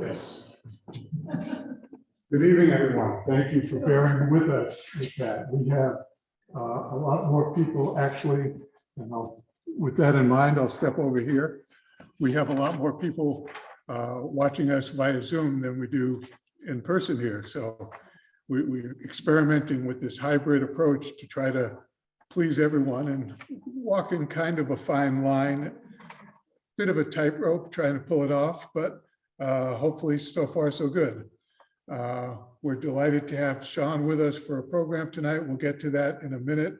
Yes. Good evening, everyone. Thank you for bearing with us with that. We have uh, a lot more people actually, and I'll, with that in mind, I'll step over here. We have a lot more people uh, watching us via Zoom than we do in person here. So we, we're experimenting with this hybrid approach to try to please everyone and walking kind of a fine line. Bit of a tightrope trying to pull it off, but uh, hopefully so far so good. Uh, We're delighted to have Sean with us for a program tonight. We'll get to that in a minute.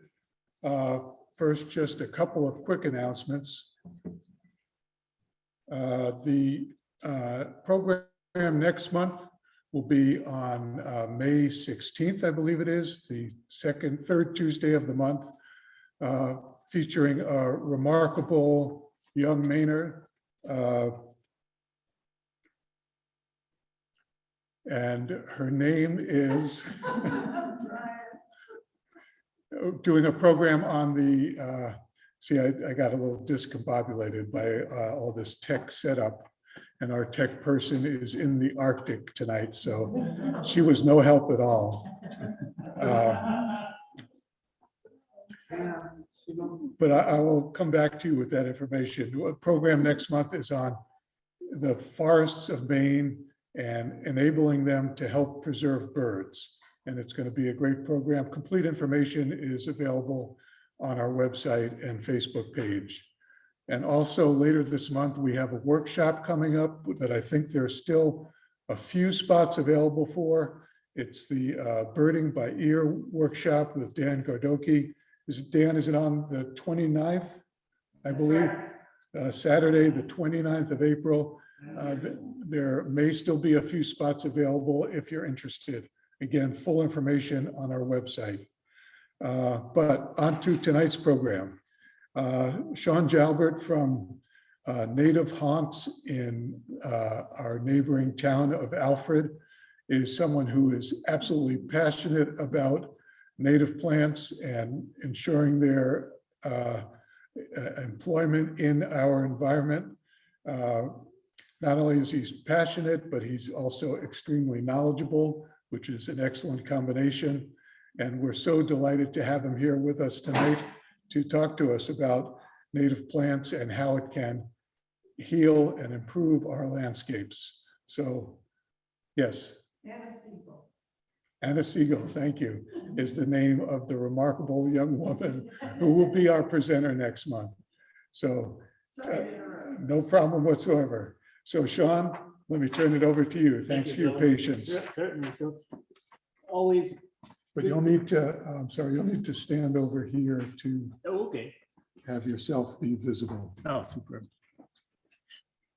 Uh, First, just a couple of quick announcements. Uh, The uh, program next month will be on uh, May 16th, I believe it is, the second, third Tuesday of the month, featuring a remarkable young Mainer. And her name is doing a program on the, uh, see, I, I got a little discombobulated by uh, all this tech setup. And our tech person is in the Arctic tonight, so she was no help at all. Uh, But I, I will come back to you with that information. The program next month is on the forests of Maine and enabling them to help preserve birds. And it's going to be a great program. Complete information is available on our website and Facebook page. And also later this month, we have a workshop coming up that I think there's still a few spots available for. It's the uh, Birding by Ear Workshop with Dan Gardoki. Is it, Dan, is it on the 29th? I believe, uh, Saturday, the 29th of April. Uh, There may still be a few spots available if you're interested. Again, full information on our website. Uh, But on to tonight's program. Uh, Sean Jalbert from uh, Native Haunts in uh, our neighboring town of Alfred is someone who is absolutely passionate about native plants and ensuring their uh, uh, employment in our environment. Uh, not only is he passionate, but he's also extremely knowledgeable, which is an excellent combination. And we're so delighted to have him here with us tonight to talk to us about native plants and how it can heal and improve our landscapes. So, yes, Anna Siegel. Anna Siegel, thank you, is the name of the remarkable young woman who will be our presenter next month. So to no problem whatsoever. So Sean, let me turn it over to you. Thanks for your patience. Cer- Certainly, so always, But you'll need to, I'm sorry, you'll need to stand over here to oh, okay. have yourself be visible. Oh, super.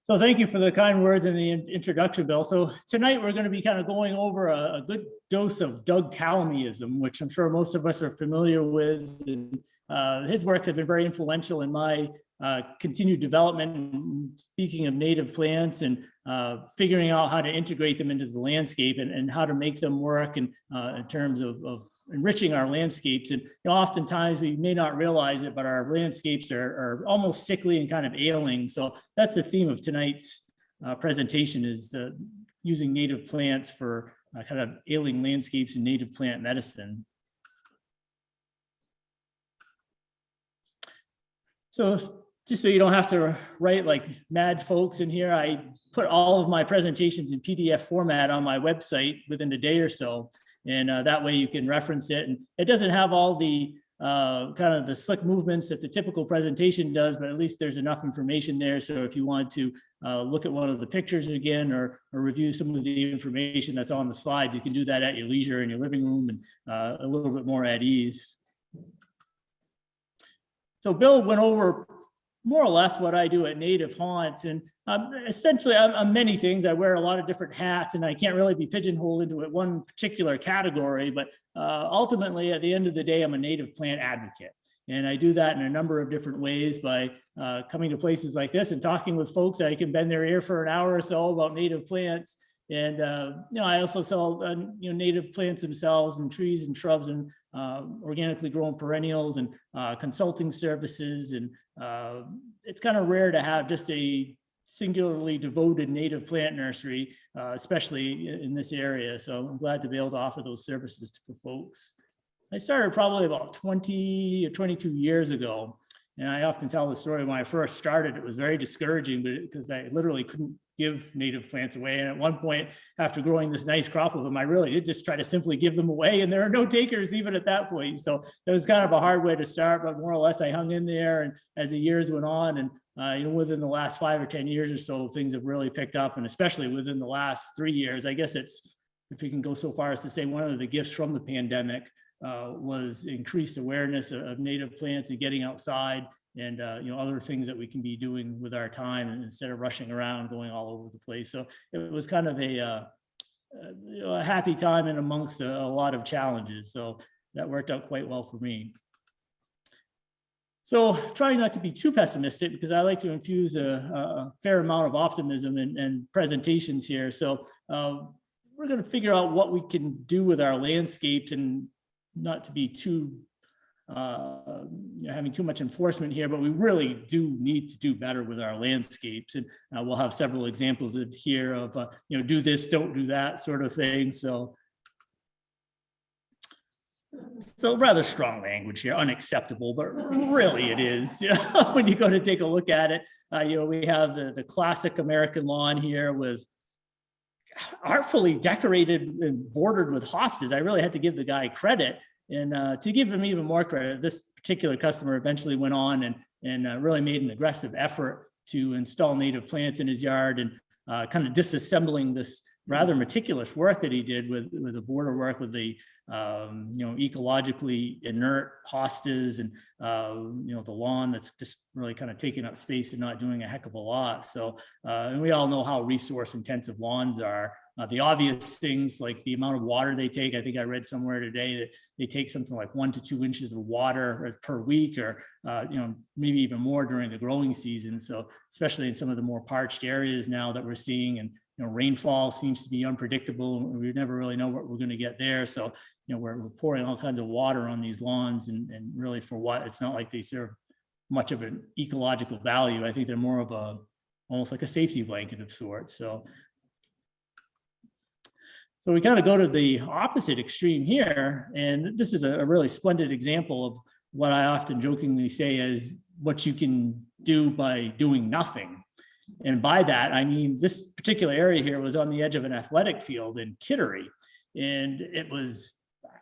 So thank you for the kind words and the in- introduction, Bill. So tonight we're going to be kind of going over a, a good dose of Doug Tallamyism, which I'm sure most of us are familiar with. And uh, his works have been very influential in my uh, continued development. Speaking of native plants and uh, figuring out how to integrate them into the landscape and, and how to make them work and uh, in terms of, of enriching our landscapes. And you know, oftentimes we may not realize it, but our landscapes are, are almost sickly and kind of ailing. So that's the theme of tonight's uh, presentation is uh, using native plants for kind of ailing landscapes and native plant medicine. So just so you don't have to write like mad folks in here, I put all of my presentations in PDF format on my website within a day or so. And uh, that way you can reference it. And it doesn't have all the uh, kind of the slick movements that the typical presentation does, but at least there's enough information there. So if you want to uh, look at one of the pictures again or, or review some of the information that's on the slides, you can do that at your leisure in your living room and uh, a little bit more at ease. So Bill went over more or less what I do at Native Haunts. And um, essentially, I'm, I'm many things. I wear a lot of different hats, and I can't really be pigeonholed into it- one particular category. But uh, ultimately, at the end of the day, I'm a native plant advocate. And I do that in a number of different ways by uh, coming to places like this and talking with folks. I can bend their ear for an hour or so about native plants. And, uh, you know, I also sell, uh, you know, native plants themselves and trees and shrubs and uh, organically grown perennials and uh, consulting services. And uh, it's kind of rare to have just a singularly devoted native plant nursery, uh, especially in this area. So I'm glad to be able to offer those services to folks. I started probably about 20 or 22 years ago. And I often tell the story when I first started, it was very discouraging because I literally couldn't give native plants away. And at one point, after growing this nice crop of them, I really did just try to simply give them away. And there are no takers even at that point. So it was kind of a hard way to start, but more or less I hung in there. And as the years went on and uh, you know, within the last five or 10 years or so, things have really picked up. And especially within the last three years, I guess it's, if you can go so far as to say one of the gifts from the pandemic uh, was increased awareness of, of native plants and getting outside and, uh, you know, other things that we can be doing with our time instead of rushing around, going all over the place. So it was kind of a, uh, uh, a happy time and amongst a, a lot of challenges. So that worked out quite well for me. So trying not to be too pessimistic because I like to infuse a, a fair amount of optimism and, and presentations here. So uh, we're going to figure out what we can do with our landscapes and not to be too uh, having too much enforcement here, but we really do need to do better with our landscapes. And uh, we'll have several examples of here of, uh, you know, do this, don't do that sort of thing. So so rather strong language here, unacceptable, but really it is. When you go to take a look at it, uh, you know, we have the, the classic American lawn here with artfully decorated and bordered with hostas. I really had to give the guy credit. And uh, to give him even more credit, this particular customer eventually went on and, and uh, really made an aggressive effort to install native plants in his yard and uh, kind of disassembling this rather meticulous work that he did with, with the border work with the, um, you know, ecologically inert hostas and, uh, you know, the lawn that's just really kind of taking up space and not doing a heck of a lot. So, uh, and we all know how resource intensive lawns are. Uh, the obvious things like the amount of water they take, I think I read somewhere today that they take something like one to two inches of water per week or, uh, you know, maybe even more during the growing season. So especially in some of the more parched areas now that we're seeing and, you know, rainfall seems to be unpredictable. We never really know what we're going to get there. So, you know, we're, we're pouring all kinds of water on these lawns and, and really for what? It's not like they serve much of an ecological value. I think they're more of a, almost like a safety blanket of sorts. So so we kind of go to the opposite extreme here, and this is a, a really splendid example of what I often jokingly say is what you can do by doing nothing. And by that, I mean, this particular area here was on the edge of an athletic field in Kittery. And it was,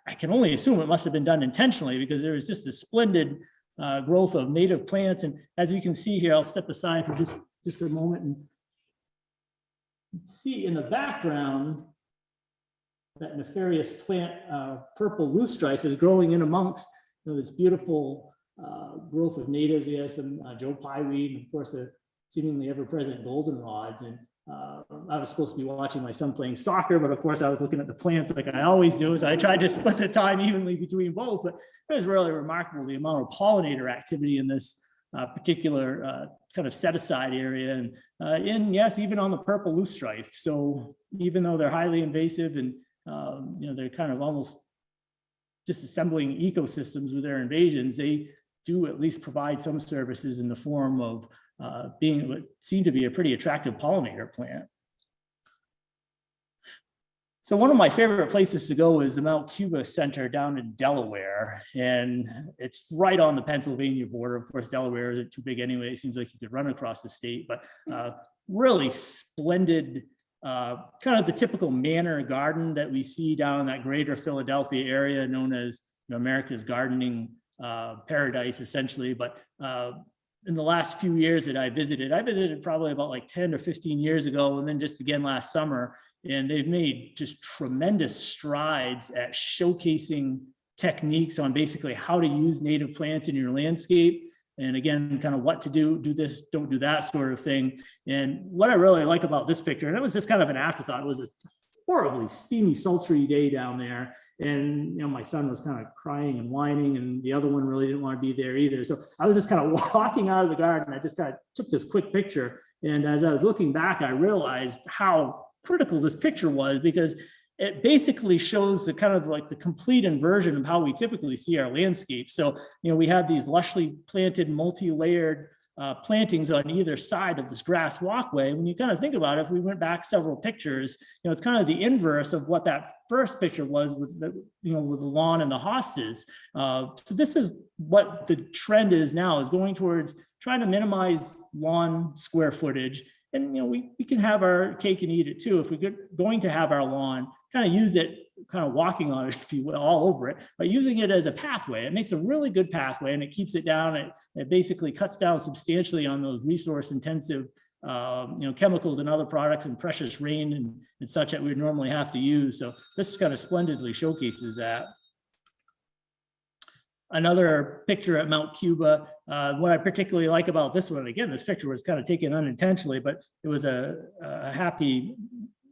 I can only assume it must have been done intentionally because there was just a splendid uh, growth of native plants. And as you can see here, I'll step aside for just, just a moment and see in the background, that nefarious plant, uh, purple loosestrife is growing in amongst you know, this beautiful uh, growth of natives. Have some uh, Joe Pye weed, and of course, the seemingly ever-present goldenrods. And uh, I was supposed to be watching my son playing soccer, but of course, I was looking at the plants like I always do. So I tried to split the time evenly between both. But it was really remarkable the amount of pollinator activity in this uh, particular uh, kind of set aside area. And uh, in yes, even on the purple loosestrife. So even though they're highly invasive and um, you know, they're kind of almost disassembling ecosystems with their invasions, they do at least provide some services in the form of uh, being what seem to be a pretty attractive pollinator plant. So one of my favorite places to go is the Mount Cuba Center down in Delaware, and it's right on the Pennsylvania border. Of course, Delaware isn't too big anyway. It seems like you could run across the state, but uh, really splendid uh, kind of the typical manor garden that we see down in that greater Philadelphia area known as you know, America's gardening uh, paradise, essentially. But uh, in the last few years that I visited, I visited probably about like 10 or 15 years ago, and then just again last summer, and they've made just tremendous strides at showcasing techniques on basically how to use native plants in your landscape and again, kind of what to do, do this, don't do that sort of thing. And what I really like about this picture, and it was just kind of an afterthought, it was a horribly steamy, sultry day down there. And, you know, my son was kind of crying and whining and the other one really didn't want to be there either. So I was just kind of walking out of the garden. I just kind of took this quick picture. And as I was looking back, I realized how critical this picture was because it basically shows the kind of like the complete inversion of how we typically see our landscape. So, you know, we have these lushly planted, multi-layered uh, plantings on either side of this grass walkway. When you kind of think about it, if we went back several pictures, you know, it's kind of the inverse of what that first picture was with the, you know, with the lawn and the hostas. Uh, so this is what the trend is now is going towards trying to minimize lawn square footage. And, you know, we, we can have our cake and eat it too. If we're going to have our lawn, kind of use it, kind of walking on it, if you will, all over it, but using it as a pathway. It makes a really good pathway and it keeps it down. It, it basically cuts down substantially on those resource intensive um, you know, chemicals and other products and precious rain and, and such that we normally have to use. So this kind of splendidly showcases that. Another picture at Mount Cuba. Uh, what I particularly like about this one, again, this picture was kind of taken unintentionally, but it was a, a happy,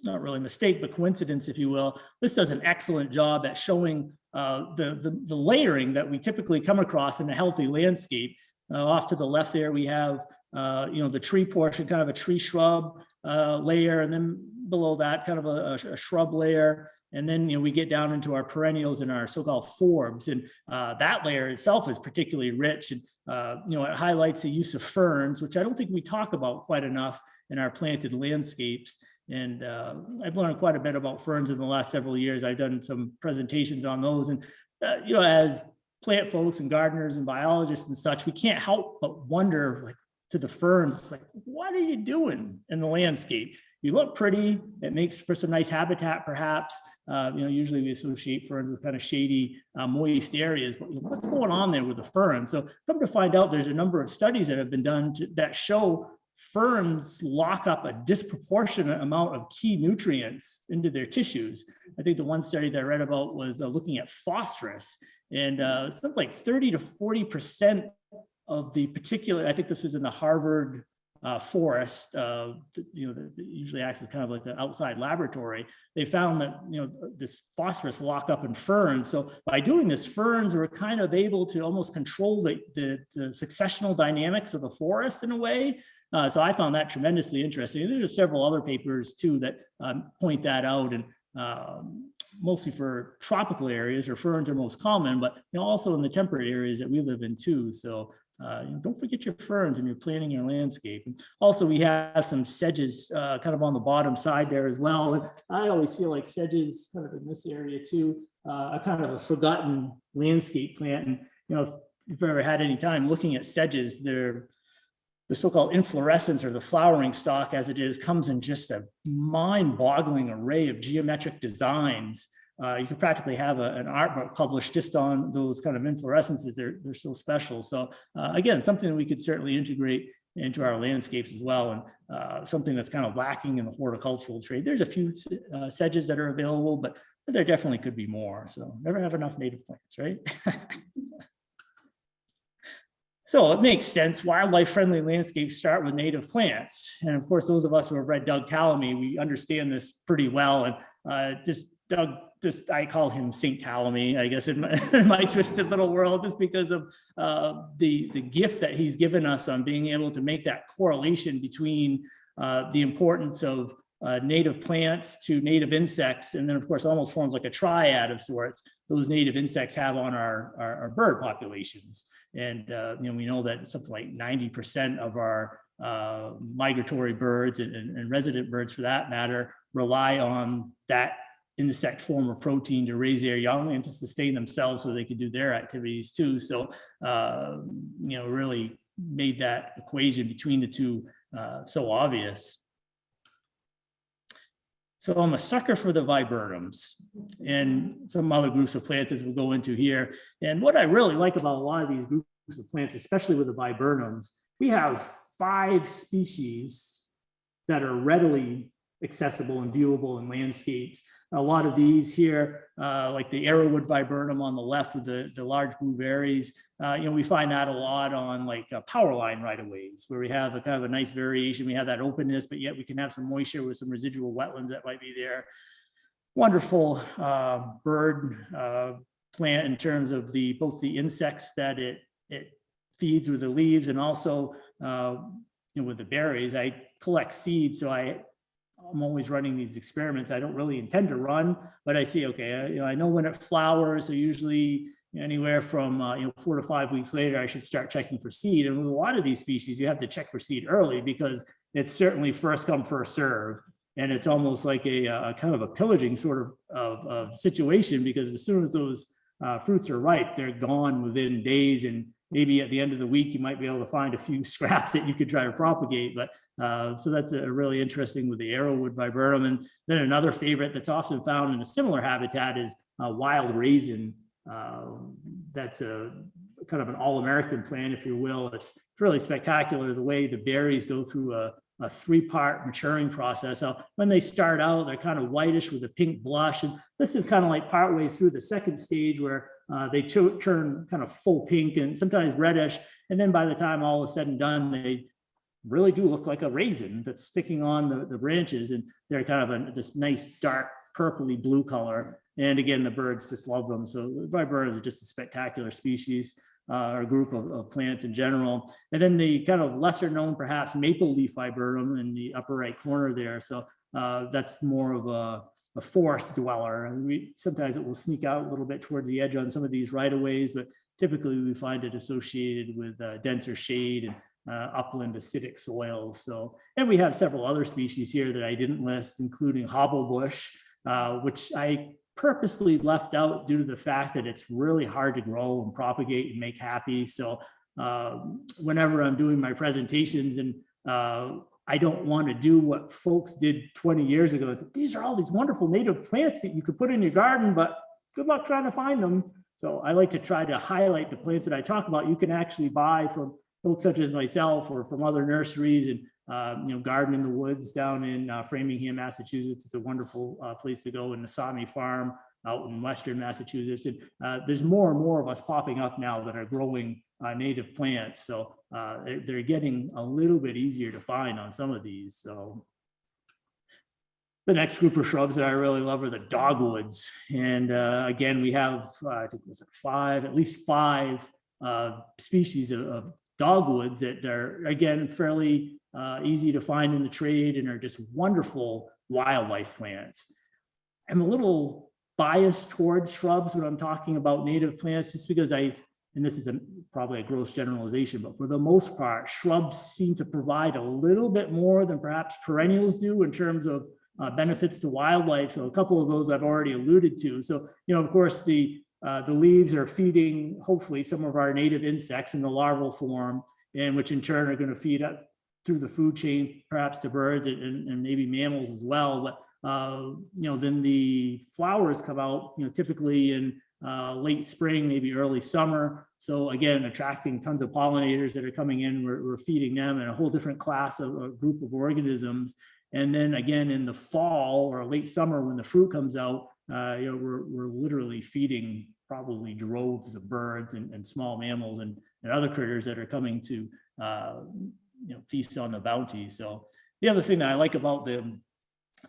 not really mistake, but coincidence, if you will. This does an excellent job at showing uh, the, the, the layering that we typically come across in a healthy landscape. Uh, off to the left there, we have, uh, you know, the tree portion, kind of a tree shrub uh, layer, and then below that, kind of a, a shrub layer. And then, you know, we get down into our perennials and our so-called forbs, and uh, that layer itself is particularly rich. And, uh, you know, it highlights the use of ferns, which I don't think we talk about quite enough in our planted landscapes. And uh, I've learned quite a bit about ferns in the last several years. I've done some presentations on those. And, uh, you know, as plant folks and gardeners and biologists and such, we can't help but wonder like to the ferns, it's like, what are you doing in the landscape? You look pretty, it makes for some nice habitat perhaps. Uh, you know, usually we associate ferns with kind of shady, uh, moist areas, but what's going on there with the fern? So come to find out, there's a number of studies that have been done to, that show ferns lock up a disproportionate amount of key nutrients into their tissues. I think the one study that I read about was uh, looking at phosphorus and uh, something like 30 to 40% of the particular, I think this was in the Harvard uh, forest, uh, you know, that usually acts as kind of like the outside laboratory. They found that, you know, this phosphorus lock up in ferns. So by doing this, ferns were kind of able to almost control the, the, the successional dynamics of the forest in a way. Uh, so I found that tremendously interesting. And there's several other papers too that um, point that out. And um, mostly for tropical areas or ferns are most common, but you know, also in the temperate areas that we live in too. So uh, you know, don't forget your ferns when you're planning your landscape. And also, we have some sedges uh, kind of on the bottom side there as well. And I always feel like sedges kind of in this area too, uh, are kind of a forgotten landscape plant. And you know, if you've ever had any time looking at sedges, they're the so-called inflorescence or the flowering stalk as it is comes in just a mind-boggling array of geometric designs. Uh, you could practically have a, an art book published just on those kind of inflorescences. They're, they're so special. So uh, again, something that we could certainly integrate into our landscapes as well. And uh, something that's kind of lacking in the horticultural trade. There's a few uh, sedges that are available, but there definitely could be more. So never have enough native plants, right? So it makes sense. Wildlife friendly landscapes start with native plants. And of course, those of us who have read Doug Tallamy, we understand this pretty well. And uh, this Doug, just I call him Saint Tallamy, I guess in my, in my, twisted little world, just because of uh, the, the gift that he's given us on being able to make that correlation between uh, the importance of uh, native plants to native insects. And then of course, almost forms like a triad of sorts, those native insects have on our, our, our bird populations. And, uh, you know, we know that something like 90% of our uh, migratory birds and, and, and, resident birds for that matter rely on that insect form of protein to raise their young and to sustain themselves so they could do their activities too. So, uh, you know, really made that equation between the two uh, so obvious. So I'm a sucker for the viburnums and some other groups of plants we'll go into here. And what I really like about a lot of these groups of plants, especially with the viburnums, we have five species that are readily accessible and viewable in landscapes. A lot of these here, uh, like the arrowwood viburnum on the left with the, the large blue berries, uh, you know, we find that a lot on like uh, power line right of ways where we have a kind of a nice variation. We have that openness, but yet we can have some moisture with some residual wetlands that might be there. Wonderful uh, bird uh, plant in terms of the both the insects that it it feeds with the leaves and also uh, you know, with the berries. I collect seeds, so I I'm always running these experiments. I don't really intend to run, but I see, okay, I, you know, I know when it flowers, so usually anywhere from, uh, you know, four to five weeks later, I should start checking for seed. And with a lot of these species, you have to check for seed early because it's certainly first come, first serve. And it's almost like a, a kind of a pillaging sort of, of, of situation because as soon as those uh, fruits are ripe, they're gone within days and maybe at the end of the week, you might be able to find a few scraps that you could try to propagate. But uh, so that's a really interesting with the arrowwood viburnum. And then another favorite that's often found in a similar habitat is uh, wild raisin. Uh, that's a kind of an all-American plant, if you will. It's really spectacular the way the berries go through a, a three-part maturing process. So when they start out, they're kind of whitish with a pink blush. And this is kind of like partway through the second stage where uh, they turn kind of full pink and sometimes reddish. And then by the time all is said and done, they really do look like a raisin that's sticking on the, the branches. And they're kind of a, this nice dark purpley blue color. And again, the birds just love them. So viburnums are just a spectacular species uh, or group of, of plants in general. And then the kind of lesser known perhaps maple leaf viburnum in the upper right corner there. So uh, that's more of a, a forest dweller. And we sometimes it will sneak out a little bit towards the edge on some of these right of ways, but typically we find it associated with uh, denser shade and uh, upland acidic soils. So, and we have several other species here that I didn't list, including hobblebush, uh, which I purposely left out due to the fact that it's really hard to grow and propagate and make happy. So um, whenever I'm doing my presentations and uh, I don't want to do what folks did 20 years ago. It's, These are all these wonderful native plants that you could put in your garden, but good luck trying to find them. So I like to try to highlight the plants that I talk about. You can actually buy from folks such as myself or from other nurseries and uh, you know, Garden in the Woods down in uh, Framingham, Massachusetts. It's a wonderful uh, place to go. And the Nasami Farm out in Western Massachusetts. And uh, there's more and more of us popping up now that are growing uh, native plants. So uh, they're, they're getting a little bit easier to find on some of these. So the next group of shrubs that I really love are the dogwoods. And uh, again, we have, uh, I think it was like five, at least five uh, species of, of dogwoods that are, again, fairly easy to find in the trade and are just wonderful wildlife plants. I'm a little biased towards shrubs when I'm talking about native plants, just because I, and this is a, probably a gross generalization, but for the most part, shrubs seem to provide a little bit more than perhaps perennials do in terms of uh, benefits to wildlife. So a couple of those I've already alluded to. So, you know, of course, the uh, the leaves are feeding, hopefully, some of our native insects in the larval form, and which in turn are going to feed up through the food chain, perhaps to birds and, and maybe mammals as well. But uh, you know, then the flowers come out, you know, typically in uh, late spring, maybe early summer. So again, attracting tons of pollinators that are coming in, we're, we're feeding them and a whole different class of a group of organisms. And then again, in the fall or late summer, when the fruit comes out, uh, you know, we're, we're literally feeding probably droves of birds and, and small mammals and, and other critters that are coming to, uh, you know, feast on the bounty. So the other thing that I like about the,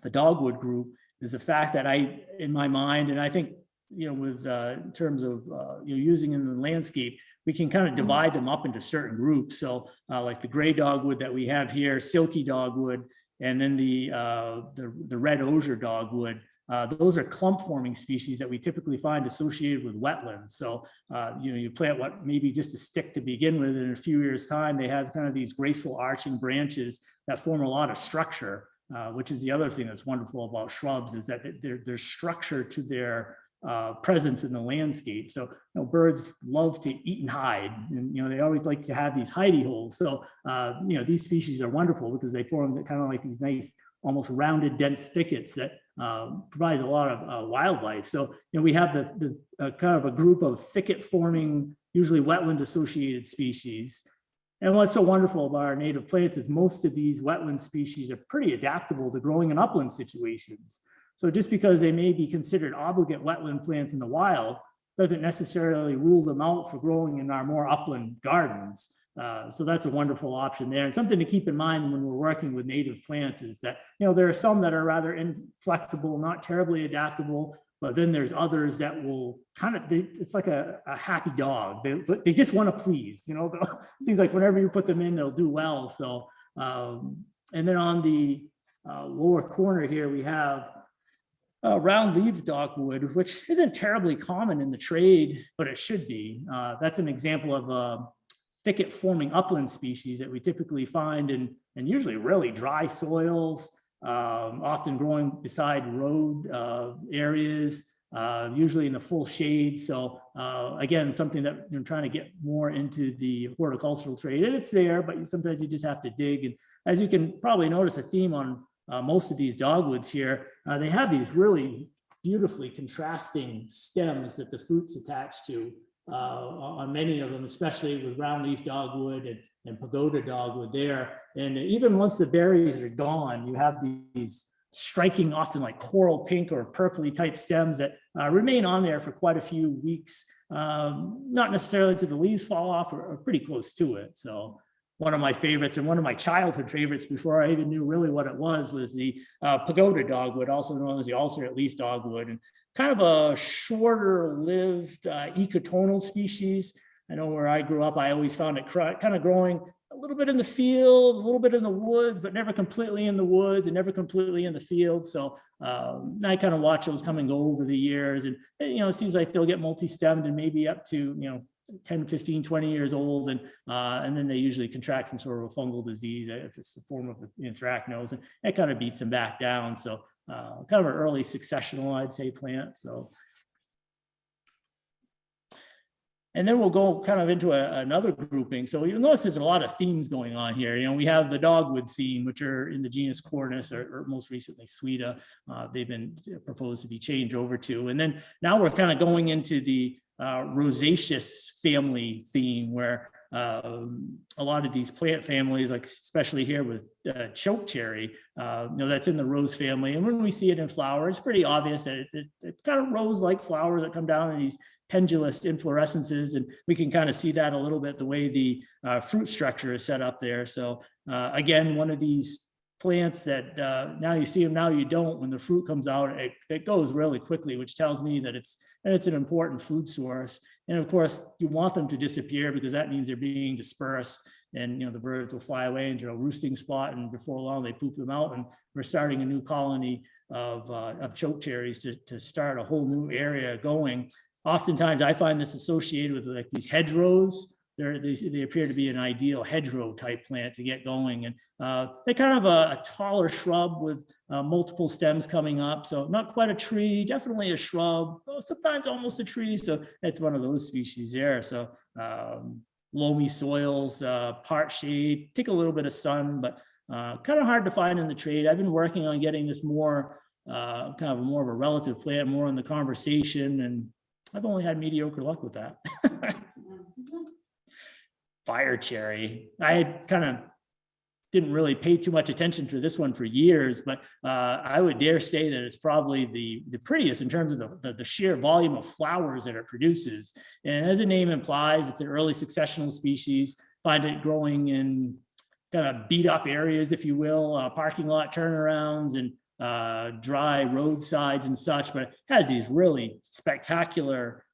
the dogwood group is the fact that I, in my mind, and I think, you know, with, uh, in terms of, uh, you know, using in the landscape, we can kind of divide them up into certain groups. So uh, like the gray dogwood that we have here, silky dogwood, and then the, uh, the, the red osier dogwood, uh, those are clump forming species that we typically find associated with wetlands. So, uh, you know, you plant what maybe just a stick to begin with, in a few years time, they have kind of these graceful arching branches that form a lot of structure, uh, which is the other thing that's wonderful about shrubs is that there, there's structure to their uh, presence in the landscape. So, you know, birds love to eat and hide, and you know they always like to have these hidey holes. So, uh, you know, these species are wonderful because they form kind of like these nice, almost rounded, dense thickets that um, provides a lot of uh, wildlife. So, you know, we have the, the uh, kind of a group of thicket forming, usually wetland associated species. And what's so wonderful about our native plants is most of these wetland species are pretty adaptable to growing in upland situations. So just because they may be considered obligate wetland plants in the wild doesn't necessarily rule them out for growing in our more upland gardens. Uh, so that's a wonderful option there. And something to keep in mind when we're working with native plants is that, you know, there are some that are rather inflexible, not terribly adaptable, but then there's others that will kind of, they, it's like a, a happy dog. They, they just want to please, you know, it seems like whenever you put them in, they'll do well. So, um, and then on the uh, lower corner here, we have uh, round leaf dogwood, which isn't terribly common in the trade, but it should be. Uh, that's an example of a thicket forming upland species that we typically find in, and usually really dry soils, um, often growing beside road uh, areas, uh, usually in the full shade. So uh, again, something that you're trying to get more into the horticultural trade, and it's there, but sometimes you just have to dig. And as you can probably notice, a theme on uh, most of these dogwoods here, uh, they have these really beautifully contrasting stems that the fruits attach to uh, on many of them, especially with round leaf dogwood and, and pagoda dogwood there. And even once the berries are gone, you have these striking, often like coral pink or purpley type stems that uh, remain on there for quite a few weeks. Um, not necessarily till the leaves fall off or, or pretty close to it. So one of my favorites and one of my childhood favorites before I even knew really what it was was the uh, pagoda dogwood, also known as the alternate leaf dogwood, and kind of a shorter lived uh, ecotonal species. I know where I grew up, I always found it kind of growing a little bit in the field, a little bit in the woods, but never completely in the woods and never completely in the field. So um, I kind of watch those come and go over the years and, and, you know, it seems like they'll get multi-stemmed and maybe up to, you know, 10, 15, 20 years old. And, uh, and then they usually contract some sort of a fungal disease uh, if it's the form of anthracnose and it kind of beats them back down. So uh, kind of an early successional, I'd say, plant. So and then we'll go kind of into a- another grouping. So you'll notice there's a lot of themes going on here. You know, we have the dogwood theme, which are in the genus Cornus or, or most recently Swida. Uh, they've been proposed to be changed over to. And then now we're kind of going into the uh, rosaceous family theme where um, a lot of these plant families, like especially here with uh, choke cherry, uh, you know, that's in the rose family. And when we see it in flower, it's pretty obvious that it, it, it's kind of rose-like flowers that come down in these pendulous inflorescences. And we can kind of see that a little bit the way the uh, fruit structure is set up there. So uh, again, one of these plants that uh, now you see them, now you don't. When the fruit comes out, it, it goes really quickly, which tells me that it's and it's an important food source. And of course, you want them to disappear because that means they're being dispersed and you know the birds will fly away into a roosting spot and before long they poop them out and we're starting a new colony of, uh, of choke cherries to, to start a whole new area going. Oftentimes I find this associated with like these hedgerows. They're, they, they appear to be an ideal hedgerow type plant to get going. And uh, they're kind of a, a taller shrub with uh, multiple stems coming up. So not quite a tree, definitely a shrub, sometimes almost a tree. So it's one of those species there. So um, loamy soils, uh, part shade, take a little bit of sun, but uh, kind of hard to find in the trade. I've been working on getting this more, uh, kind of more of a relative plant, more in the conversation, and I've only had mediocre luck with that. Fire cherry, I kind of didn't really pay too much attention to this one for years, but uh, I would dare say that it's probably the, the prettiest in terms of the, the, the sheer volume of flowers that it produces. And as the name implies, it's an early successional species. Find it growing in kind of beat up areas, if you will, uh, parking lot turnarounds and uh, dry roadsides and such, but it has these really spectacular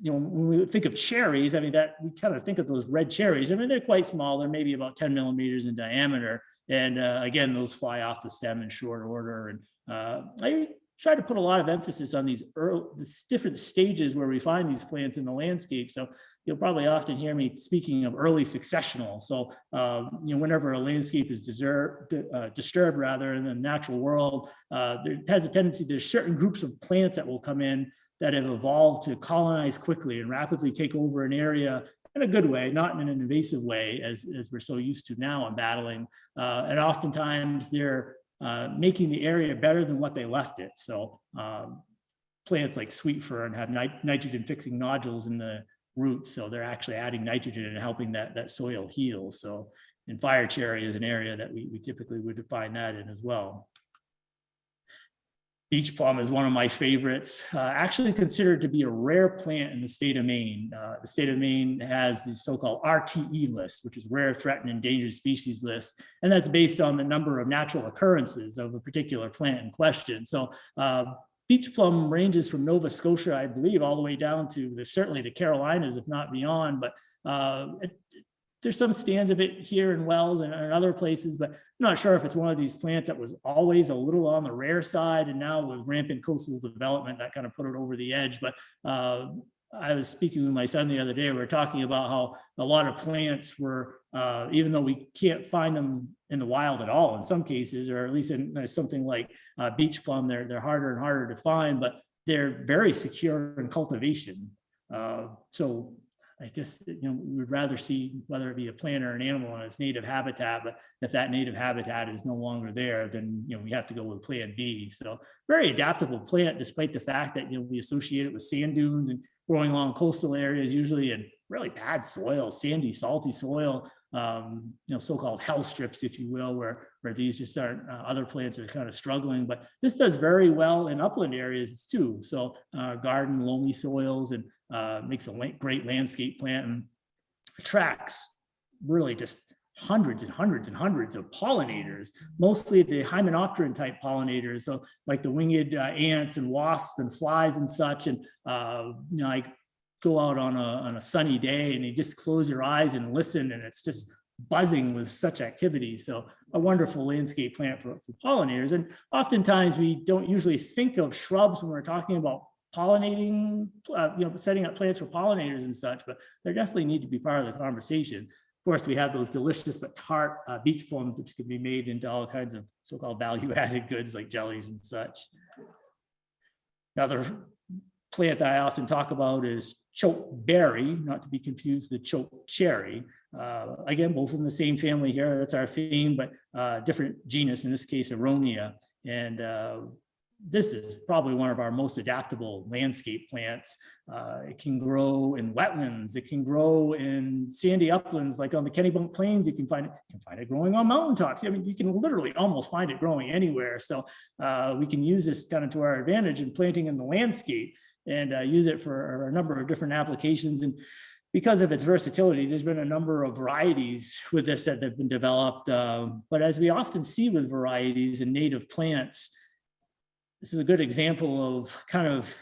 you know, when we think of cherries, I mean, that we kind of think of those red cherries. I mean, they're quite small. They're maybe about 10 millimeters in diameter. And uh, again, those fly off the stem in short order. And uh, I try to put a lot of emphasis on these early, different stages where we find these plants in the landscape. So you'll probably often hear me speaking of early successional. So, um, you know, whenever a landscape is disturbed, uh, disturbed rather in the natural world, uh, there has a tendency, there's certain groups of plants that will come in that have evolved to colonize quickly and rapidly take over an area in a good way, not in an invasive way, as, as we're so used to now in battling. Uh, and oftentimes they're uh, making the area better than what they left it. So um, plants like sweet fern have nit nitrogen fixing nodules in the roots. So they're actually adding nitrogen and helping that, that soil heal. So and fire cherry is an area that we, we typically would define that in as well. Beach plum is one of my favorites, uh, actually considered to be a rare plant in the state of Maine. Uh, the state of Maine has the so-called RTE list, which is rare, threatened, endangered species list. And that's based on the number of natural occurrences of a particular plant in question. So uh, beach plum ranges from Nova Scotia, I believe, all the way down to the, certainly the Carolinas, if not beyond. But uh, it, there's some stands of it here in Wells and and other places, but I'm not sure if it's one of these plants that was always a little on the rare side and now with rampant coastal development, that kind of put it over the edge, but uh, I was speaking with my son the other day, we were talking about how a lot of plants were, uh, even though we can't find them in the wild at all in some cases, or at least in uh, something like uh, beach plum, they're, they're harder and harder to find, but they're very secure in cultivation. Uh, so I guess, you know, we would rather see whether it be a plant or an animal in its native habitat, but if that native habitat is no longer there, then, you know, we have to go with plan B. So very adaptable plant, despite the fact that, you know, we associate it with sand dunes and growing along coastal areas, usually in really bad soil, sandy, salty soil, um, you know, so-called hell strips, if you will, where, where these just aren't, uh, other plants are kind of struggling, but this does very well in upland areas too. So, uh, garden, loamy soils and, uh, makes a great landscape plant and attracts really just hundreds and hundreds and hundreds of pollinators, mostly the hymenopteran type pollinators. So like the winged uh, ants and wasps and flies and such. And, uh, you know, I go out on a, on a sunny day and you just close your eyes and listen and it's just buzzing with such activity. So a wonderful landscape plant for, for pollinators. And oftentimes we don't usually think of shrubs when we're talking about pollinating, uh, you know, setting up plants for pollinators and such, but they definitely need to be part of the conversation. Course, we have those delicious but tart uh, beach plums, which can be made into all kinds of so-called value-added goods like jellies and such. Another plant that I often talk about is choke berry, not to be confused with choke cherry. Uh, again, both in the same family here, that's our theme, but uh, different genus, in this case, Aronia. And uh, this is probably one of our most adaptable landscape plants. Uh, it can grow in wetlands. It can grow in sandy uplands, like on the Kennebunk Plains. You can find it, can find it growing on mountaintops. I mean, you can literally almost find it growing anywhere. So uh, we can use this kind of to our advantage in planting in the landscape and uh, use it for a number of different applications. And because of its versatility, there's been a number of varieties with this that have been developed. um, but as we often see with varieties and native plants, this is a good example of kind of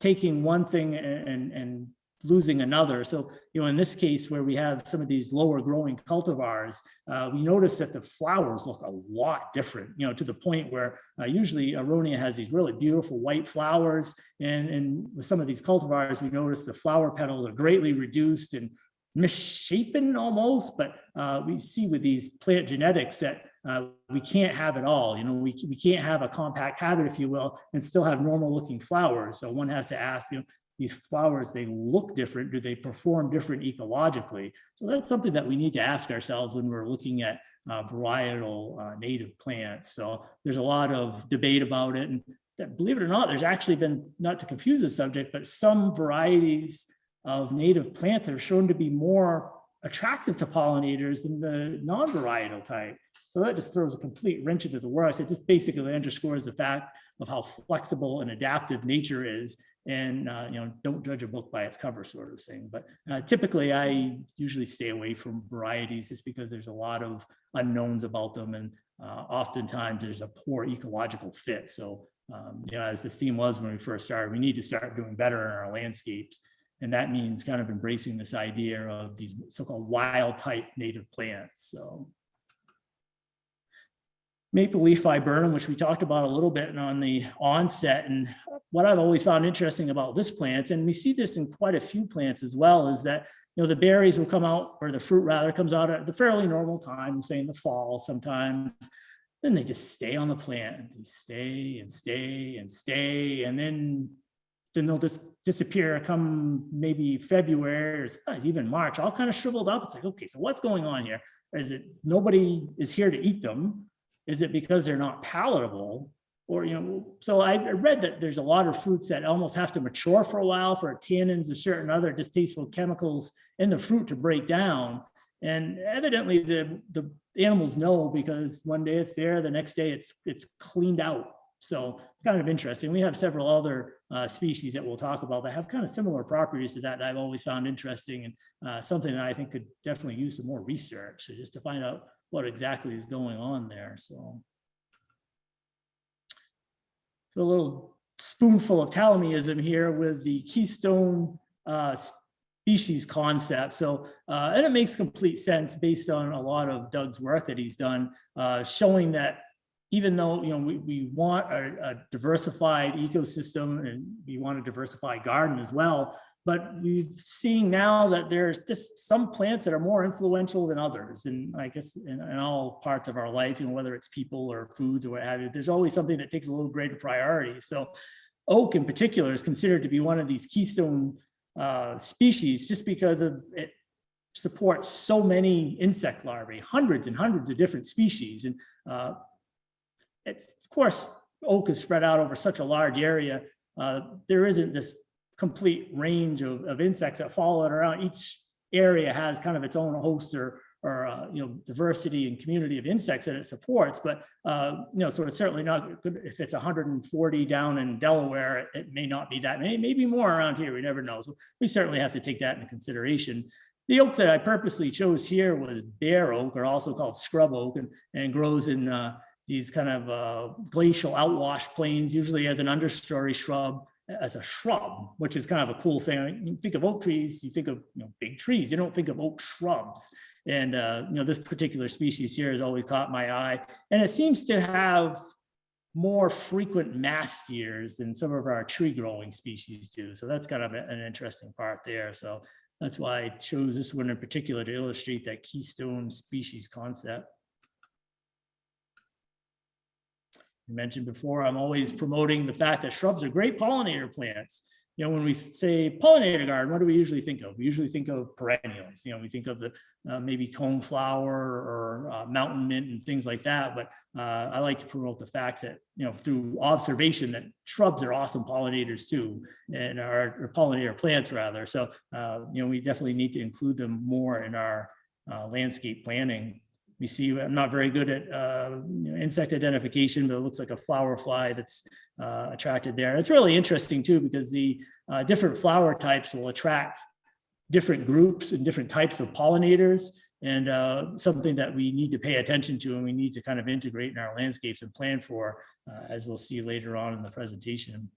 taking one thing and, and, losing another. So, you know, in this case where we have some of these lower growing cultivars, uh, we notice that the flowers look a lot different, you know, to the point where uh, usually Aronia has these really beautiful white flowers. And, and with some of these cultivars, we notice the flower petals are greatly reduced and misshapen almost, but uh, we see with these plant genetics that uh, we can't have it all. You know, we, we can't have a compact habit, if you will, and still have normal looking flowers. So one has to ask, you know, these flowers, they look different. Do they perform different ecologically? So that's something that we need to ask ourselves when we're looking at uh, varietal uh, native plants. So there's a lot of debate about it. And that, believe it or not, there's actually been, not to confuse the subject, but some varieties of native plants are shown to be more attractive to pollinators than the non-varietal type. So that just throws a complete wrench into the works. It just basically underscores the fact of how flexible and adaptive nature is. And, uh, you know, don't judge a book by its cover sort of thing. But uh, typically I usually stay away from varieties just because there's a lot of unknowns about them. And uh, oftentimes there's a poor ecological fit. So, um, you know, as the theme was when we first started, we need to start doing better in our landscapes. And that means kind of embracing this idea of these so-called wild type native plants. So maple leaf viburnum, which we talked about a little bit on the onset. And what I've always found interesting about this plant, and we see this in quite a few plants as well, is that you know the berries will come out, or the fruit rather comes out at the fairly normal time, say in the fall sometimes. Then they just stay on the plant and they stay and stay and stay, and then then they'll just disappear come maybe February or even March, all kind of shriveled up. It's like, okay, so what's going on here? Is it nobody is here to eat them? Is it because they're not palatable? Or, you know, so I read that there's a lot of fruits that almost have to mature for a while for tannins and certain other distasteful chemicals in the fruit to break down. And evidently the, the animals know because one day it's there, the next day it's, it's cleaned out. So it's kind of interesting. We have several other uh, species that we'll talk about that have kind of similar properties to that, that I've always found interesting and uh, something that I think could definitely use some more research so just to find out what exactly is going on there. So. So a little spoonful of Tallamyism here with the keystone uh, species concept. So, uh, and it makes complete sense based on a lot of Doug's work that he's done, uh, showing that even though, you know, we, we want a, a diversified ecosystem and we want a diversified garden as well, but we're seeing now that there's just some plants that are more influential than others. And I guess in, in all parts of our life, you know, whether it's people or foods or what have you, there's always something that takes a little greater priority. So oak in particular is considered to be one of these keystone uh, species just because of it supports so many insect larvae, hundreds and hundreds of different species. And uh, of course, oak is spread out over such a large area. Uh, there isn't this complete range of, of insects that follow it around. Each area has kind of its own host or, or uh, you know, diversity and community of insects that it supports. But, uh, you know, so it's certainly not good if it's 140 down in Delaware, it, it may not be that, may, maybe more around here, we never know. So we certainly have to take that into consideration. The oak that I purposely chose here was bear oak, or also called scrub oak, and, and grows in uh, these kind of uh, glacial outwash plains, usually as an understory shrub, as a shrub, which is kind of a cool thing. You think of oak trees, you think of you know big trees. You don't think of oak shrubs. And uh, you know this particular species here has always caught my eye, and it seems to have more frequent mast years than some of our tree growing species do. So that's kind of an interesting part there. So that's why I chose this one in particular to illustrate that keystone species concept. I mentioned before, I'm always promoting the fact that shrubs are great pollinator plants. You know, when we say pollinator garden, what do we usually think of? We usually think of perennials. You know, we think of the uh, maybe coneflower or uh, mountain mint and things like that. But uh, I like to promote the facts that, you know, through observation that shrubs are awesome pollinators too, and are or pollinator plants rather. So, uh, you know, we definitely need to include them more in our uh, landscape planning. We see, I'm not very good at uh, you know, insect identification, but it looks like a flower fly that's uh, attracted there. It's really interesting too, because the uh, different flower types will attract different groups and different types of pollinators and uh, something that we need to pay attention to and we need to kind of integrate in our landscapes and plan for, uh, as we'll see later on in the presentation.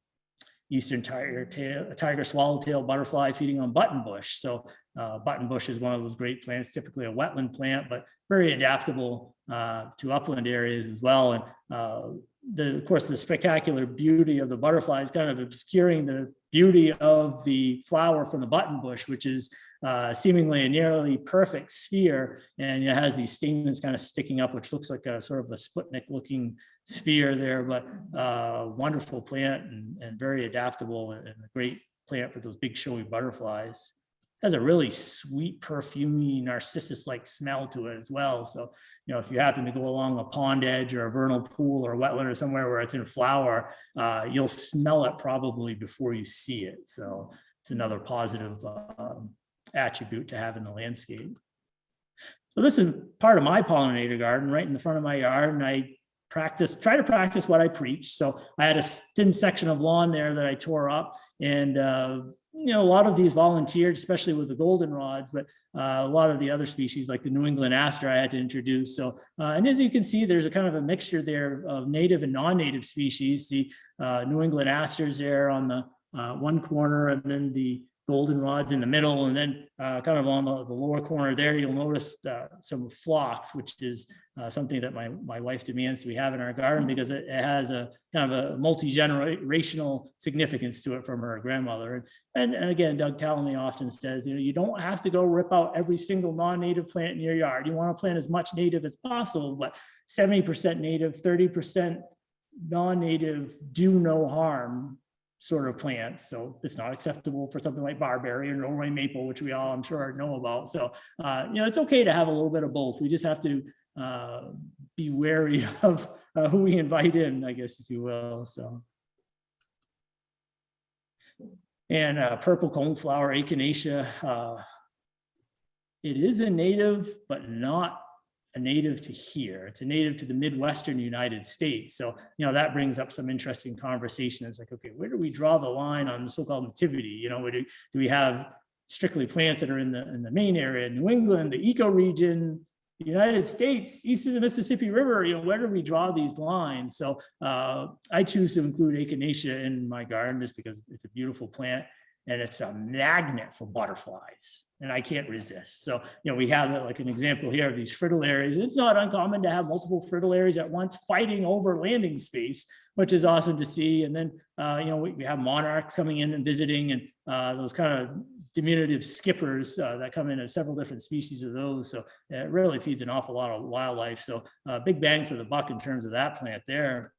Eastern tiger tail, tiger swallowtail butterfly feeding on buttonbush. So uh, buttonbush is one of those great plants, typically a wetland plant, but very adaptable uh, to upland areas as well. And uh, the, of course, the spectacular beauty of the butterfly is kind of obscuring the beauty of the flower from the buttonbush, which is uh, seemingly a nearly perfect sphere. And it has these stamens kind of sticking up, which looks like a sort of a Sputnik looking sphere there, but uh, wonderful plant and, and very adaptable and a great plant for those big showy butterflies. Has a really sweet, perfumey, narcissus-like smell to it as well. So, you know, if you happen to go along a pond edge or a vernal pool or a wetland or somewhere where it's in flower, uh, you'll smell it probably before you see it. So it's another positive uh, attribute to have in the landscape. So this is part of my pollinator garden right in the front of my yard. And I practice, try to practice what I preach. So I had a thin section of lawn there that I tore up and, uh, you know, a lot of these volunteered, especially with the goldenrods, but uh, a lot of the other species like the New England aster I had to introduce. So, uh, and as you can see, there's a kind of a mixture there of native and non-native species. The uh, New England asters there on the uh, one corner and then the goldenrods in the middle and then uh, kind of on the, the lower corner there, you'll notice uh, some phlox, which is uh, something that my, my wife demands we have in our garden because it, it has a kind of a multi-generational significance to it from her grandmother. And, and again, Doug Tallamy often says, you know, you don't have to go rip out every single non-native plant in your yard. You want to plant as much native as possible, but 70% native, 30% non-native do no harm sort of plants. So it's not acceptable for something like barberry or Norway maple, which we all I'm sure know about. So, uh, you know, it's okay to have a little bit of both. We just have to uh, be wary of uh, who we invite in, I guess, if you will. So. And uh, purple coneflower, echinacea, uh, it is a native, but not a native to here. It's a native to the Midwestern United States. So, you know, that brings up some interesting conversation. It's like, okay, where do we draw the line on the so-called nativity? You know, do, do we have strictly plants that are in the, in the main area, New England, the ecoregion, the United States, east of the Mississippi River, you know, where do we draw these lines? So uh, I choose to include echinacea in my garden just because it's a beautiful plant. And it's a magnet for butterflies. And I can't resist. So, you know, we have uh, like an example here of these fritillaries. It's not uncommon to have multiple fritillaries at once fighting over landing space, which is awesome to see. And then, uh, you know, we, we have monarchs coming in and visiting and uh, those kind of diminutive skippers uh, that come in in several different species of those. So it really feeds an awful lot of wildlife. So uh, big bang for the buck in terms of that plant there.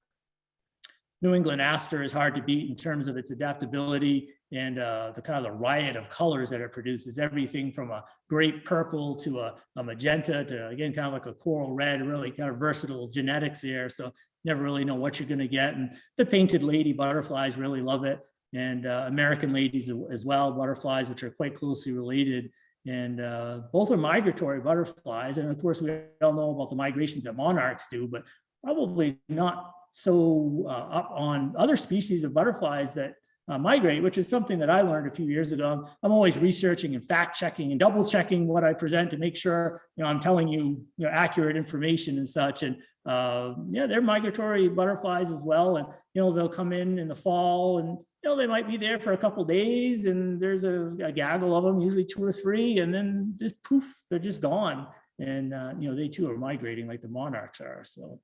New England aster is hard to beat in terms of its adaptability and uh, the kind of the riot of colors that it produces. Everything from a great purple to a, a magenta to again, kind of like a coral red, really kind of versatile genetics there. So never really know what you're gonna get. And the painted lady butterflies really love it. And uh, American ladies as- well, butterflies, which are quite closely related. And uh, both are migratory butterflies. And of course, we all know about the migrations that monarchs do, but probably not so uh, up on other species of butterflies that uh, migrate, which is something that I learned a few years ago. I'm always researching and fact checking and double checking what I present to make sure, you know, I'm telling you, you know, accurate information and such. And uh, yeah, they're migratory butterflies as well. And, you know, they'll come in in the fall and, you know, they might be there for a couple days and there's a, a gaggle of them, usually two or three, and then just poof, they're just gone. And, uh, you know, they too are migrating like the monarchs are. So.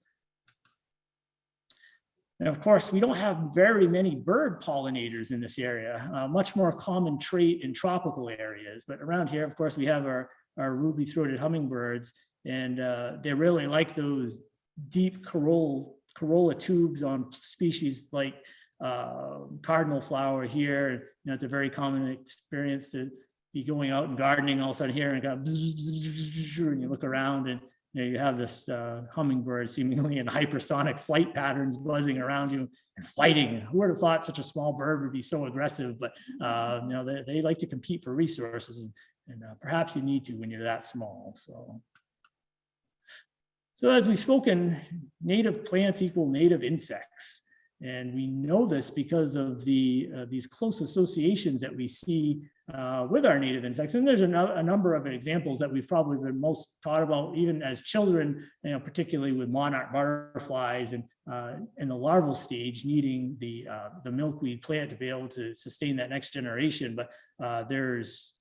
And of course, we don't have very many bird pollinators in this area, uh, much more common trait in tropical areas. But around here, of course, we have our, our ruby throated hummingbirds, and uh, they really like those deep corolla, corolla tubes on species like uh, cardinal flower here. You know, it's a very common experience to be going out and gardening all of a sudden here and and you look around and you know, you have this uh, hummingbird seemingly in hypersonic flight patterns buzzing around you and fighting. Who would have thought such a small bird would be so aggressive? But uh, you know, they, they like to compete for resources, and, and uh, perhaps you need to when you're that small. So, so as we've spoken, native plants equal native insects. And we know this because of the uh, these close associations that we see uh, with our native insects. And there's a, no- a number of examples that we've probably been most taught about even as children, you know, particularly with monarch butterflies and uh, in the larval stage needing the uh, the milkweed plant to be able to sustain that next generation. But uh, there's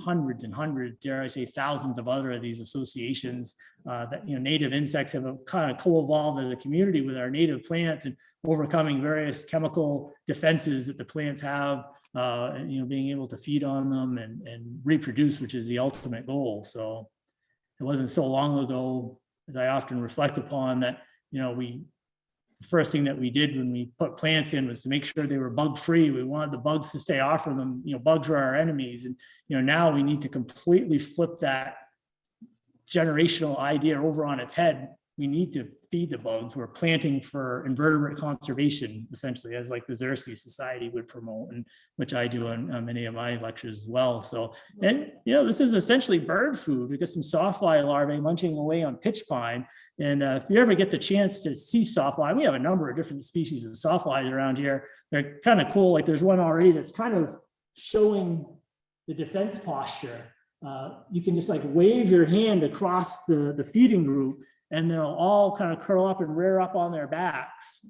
hundreds and hundreds, dare I say, thousands of other of these associations uh, that, you know, native insects have kind of co-evolved as a community with our native plants and overcoming various chemical defenses that the plants have, uh, and, you know, being able to feed on them and, and reproduce, which is the ultimate goal. So it wasn't so long ago, as I often reflect upon, that, you know, we, the first thing that we did when we put plants in was to make sure they were bug free. We wanted the bugs to stay off of them. You know, bugs were our enemies. And, you know, now we need to completely flip that generational idea over on its head. We need to feed the bugs. We're planting for invertebrate conservation, essentially, as like the Xerces Society would promote, and which I do on many of my lectures as well. So, and you know, this is essentially bird food. We got some sawfly larvae munching away on pitch pine. And uh, if you ever get the chance to see sawfly, we have a number of different species of sawflies around here. They're kind of cool. Like there's one already that's kind of showing the defense posture. Uh, you can just like wave your hand across the, the feeding group and they'll all kind of curl up and rear up on their backs.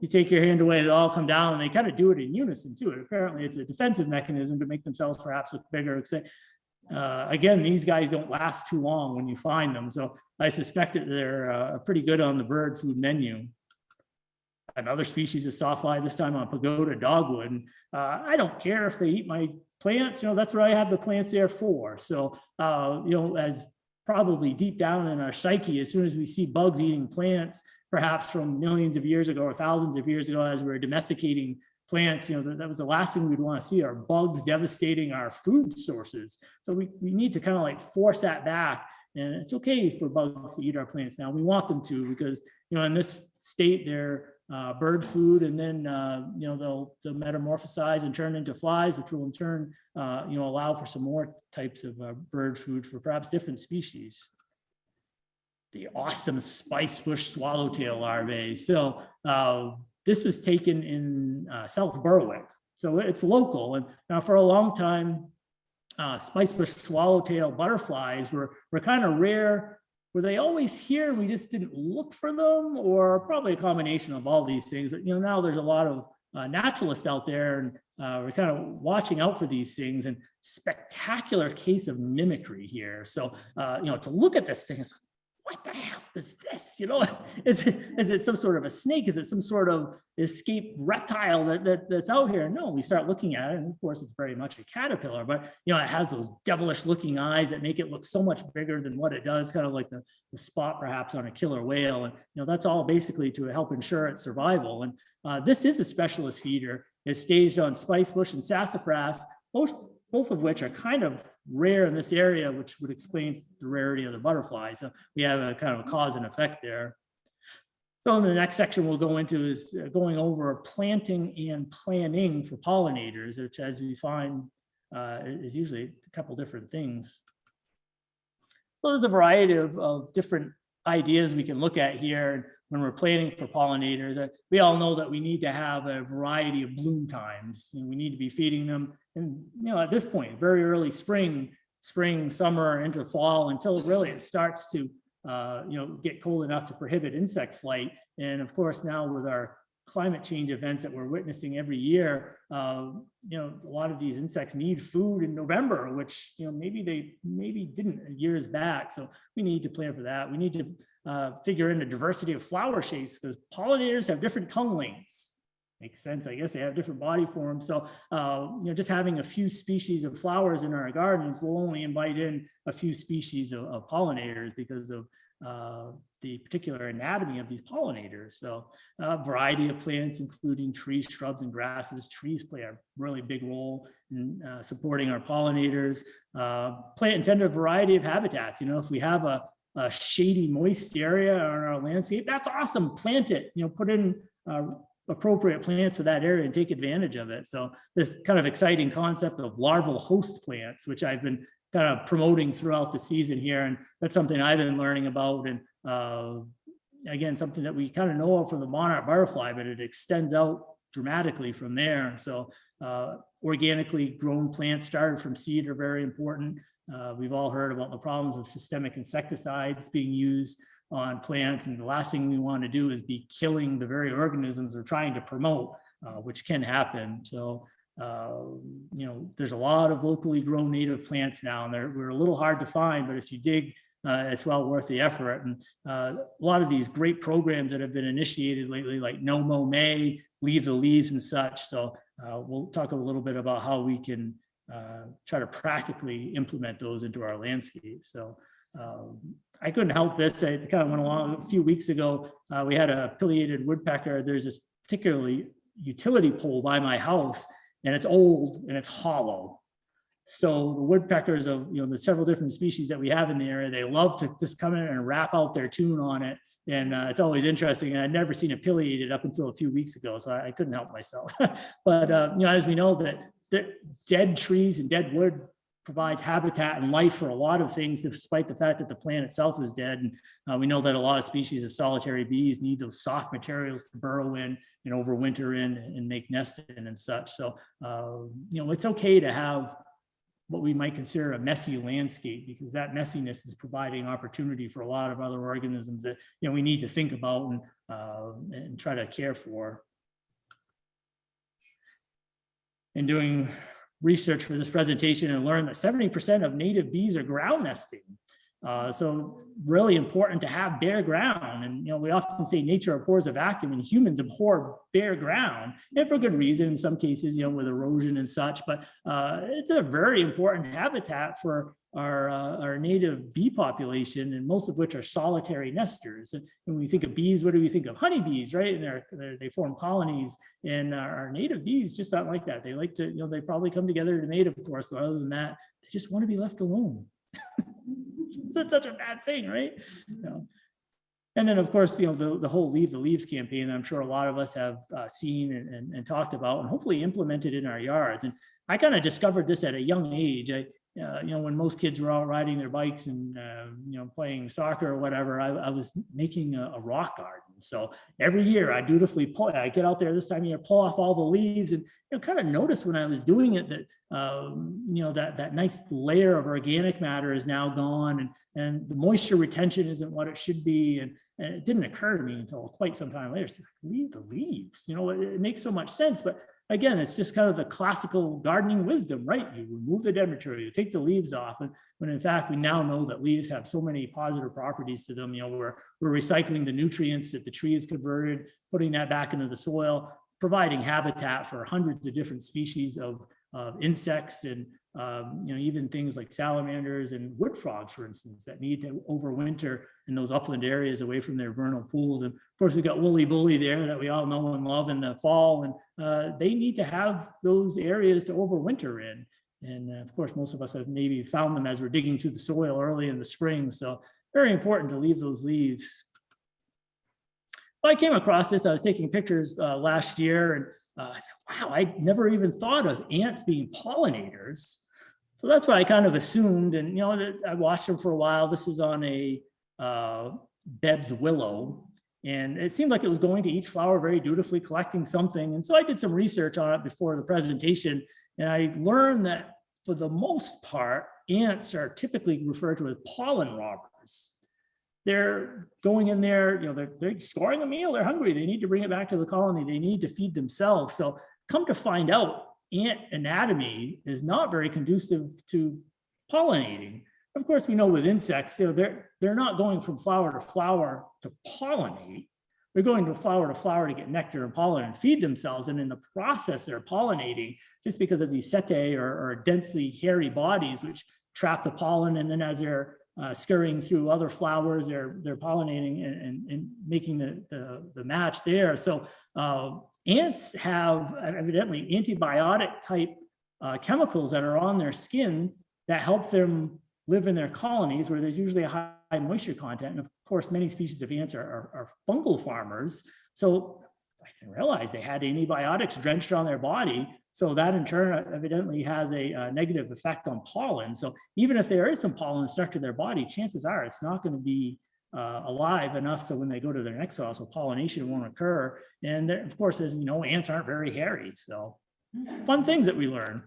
You take your hand away, they all come down and they kind of do it in unison too. Apparently it's a defensive mechanism to make themselves perhaps look bigger. Uh, again, these guys don't last too long when you find them. So I suspect that they're uh, pretty good on the bird food menu. Another species of sawfly, this time on pagoda dogwood. And, uh, I don't care if they eat my plants, you know, that's what I have the plants there for. So, uh, you know, as probably deep down in our psyche, as soon as we see bugs eating plants, perhaps from millions of years ago or thousands of years ago, as we were domesticating plants, you know, that, that was the last thing we'd want to see are bugs devastating our food sources. So we, we need to kind of like force that back. And it's okay for bugs to eat our plants now. We want them to because, you know, in this state, they're uh, bird food and then, uh, you know, they'll, they'll metamorphosize and turn into flies, which will in turn, uh, you know, allow for some more types of uh, bird food for perhaps different species. The awesome spice bush swallowtail larvae. So uh, this was taken in uh, South Berwick. So it's local. And now for a long time, uh, spice bush swallowtail butterflies were, were kind of rare. Were they always here? and We just didn't look for them or probably a combination of all these things. But, you know, now there's a lot of uh, naturalists out there and uh, we're kind of watching out for these things and spectacular case of mimicry here. So, uh, you know, to look at this thing, it's what the hell is this? You know, is it, is it some sort of a snake? Is it some sort of escaped reptile that, that that's out here? No, we start looking at it, and of course, it's very much a caterpillar, but you know, it has those devilish looking eyes that make it look so much bigger than what it does, kind of like the, the spot perhaps on a killer whale. And you know, that's all basically to help ensure its survival. And uh, this is a specialist feeder. It's staged on spicebush and sassafras, both, both of which are kind of rare in this area, which would explain the rarity of the butterfly. So we have a kind of a cause and effect there. So in the next section we'll go into is uh, going over planting and planning for pollinators, which as we find uh, is usually a couple different things. So there's a variety of, of different ideas we can look at here when we're planning for pollinators. Uh, We all know that we need to have a variety of bloom times. and we need to be feeding them and, you know, at this point, very early spring, spring, summer, into fall, until really it starts to, uh, you know, get cold enough to prohibit insect flight. And of course, now with our climate change events that we're witnessing every year, uh, you know, a lot of these insects need food in November, which, you know, maybe they maybe didn't years back. So we need to plan for that. We need to uh, figure in the diversity of flower shapes because pollinators have different tongue lengths. Makes sense, I guess they have different body forms. So, uh, you know, just having a few species of flowers in our gardens will only invite in a few species of, of pollinators because of uh, the particular anatomy of these pollinators. So a variety of plants, including trees, shrubs, and grasses. Trees play a really big role in uh, supporting our pollinators. Uh, plant intended a variety of habitats. You know, if we have a, a shady, moist area on our landscape, that's awesome. Plant it, you know, put in uh, appropriate plants for that area and take advantage of it. So this kind of exciting concept of larval host plants, which I've been kind of promoting throughout the season here. And that's something I've been learning about. And uh, again, something that we kind of know of from the monarch butterfly, but it extends out dramatically from there. So uh, organically grown plants started from seed are very important. Uh, we've all heard about the problems of systemic insecticides being used on plants. And the last thing we want to do is be killing the very organisms we're trying to promote, uh, which can happen. So, uh, you know, there's a lot of locally grown native plants now, and they're we're a little hard to find, but if you dig, uh, it's well worth the effort. And uh, a lot of these great programs that have been initiated lately, like No Mow May, Leave the Leaves and such. So uh, we'll talk a little bit about how we can uh, try to practically implement those into our landscape. So um, I couldn't help this. I kind of went along a few weeks ago. Uh, we had a pileated woodpecker. There's this particularly utility pole by my house and it's old and it's hollow. So the woodpeckers of, you know, the several different species that we have in the area, they love to just come in and rap out their tune on it. And uh, it's always interesting. And I'd never seen a pileated up until a few weeks ago, so I, I couldn't help myself. but, uh, you know, as we know that dead trees and dead wood provides habitat and life for a lot of things, despite the fact that the plant itself is dead. And uh, we know that a lot of species of solitary bees need those soft materials to burrow in and overwinter in and make nests in and such. So, uh, you know, it's okay to have what we might consider a messy landscape because that messiness is providing opportunity for a lot of other organisms that, you know, we need to think about and, uh, and try to care for. And doing research for this presentation and learned that 70% of native bees are ground nesting. Uh, so really important to have bare ground. And, you know, we often say nature abhors a vacuum and humans abhor bare ground and for good reason in some cases, you know, with erosion and such, but uh, it's a very important habitat for our, uh, our native bee population and most of which are solitary nesters. And when we think of bees, what do we think of? Honeybees, right? And they're, they're, they form colonies and our, our native bees just not like that. They like to, you know, they probably come together to mate, of course, but other than that, they just want to be left alone. it's such a bad thing, right? You know. And then, of course, you know, the, the whole Leave the Leaves campaign, I'm sure a lot of us have uh, seen and, and, and, talked about and hopefully implemented in our yards. And I kind of discovered this at a young age. I, uh, you know, when most kids were out riding their bikes and, uh, you know, playing soccer or whatever, I, I was making a, a, rock garden. So every year I dutifully pull, I get out there this time of year, pull off all the leaves and, you know, kind of notice when I was doing it that, um, you know, that, that nice layer of organic matter is now gone and, and the moisture retention isn't what it should be. And, And it didn't occur to me until quite some time later, like, leave the leaves, you know, it, it makes so much sense, but again, it's just kind of the classical gardening wisdom, right? You remove the dead material, you take the leaves off, and when in fact, we now know that leaves have so many positive properties to them, you know, we're, we're recycling the nutrients that the tree has converted, putting that back into the soil, providing habitat for hundreds of different species of, of insects and, um, you know, even things like salamanders and wood frogs, for instance, that need to overwinter in those upland areas away from their vernal pools. And of course, we've got woolly bully there that we all know and love in the fall, and uh, they need to have those areas to overwinter in. And uh, of course, most of us have maybe found them as we're digging through the soil early in the spring. So very important to leave those leaves. Well, I came across this, I was taking pictures uh, last year and uh, I said, wow, I never even thought of ants being pollinators. So that's what I kind of assumed. And, you know, I watched them for a while. This is on a uh, Bebb's willow. And it seemed like it was going to each flower very dutifully collecting something. And so I did some research on it before the presentation. And I learned that for the most part, ants are typically referred to as pollen robbers. They're going in there, you know, they're, they're scoring a meal, they're hungry, they need to bring it back to the colony, they need to feed themselves. So come to find out, ant anatomy is not very conducive to pollinating. Of course, we know with insects, you know, they're, they're not going from flower to flower to pollinate. They're going to flower to flower to get nectar and pollen and feed themselves. And in the process, they're pollinating just because of these setae or, or densely hairy bodies, which trap the pollen. And then as they're uh, scurrying through other flowers, they're, they're pollinating and, and, and making the, the, the match there. So uh, ants have evidently antibiotic type uh, chemicals that are on their skin that help them live in their colonies where there's usually a high moisture content. And of course, many species of ants are, are, are fungal farmers. So I didn't realize they had antibiotics drenched on their body. So that in turn evidently has a, a negative effect on pollen. So even if there is some pollen stuck to their body, chances are it's not going to be uh, alive enough so when they go to their next cell, so pollination won't occur. And there, of course, as you know, ants aren't very hairy. So fun things that we learn.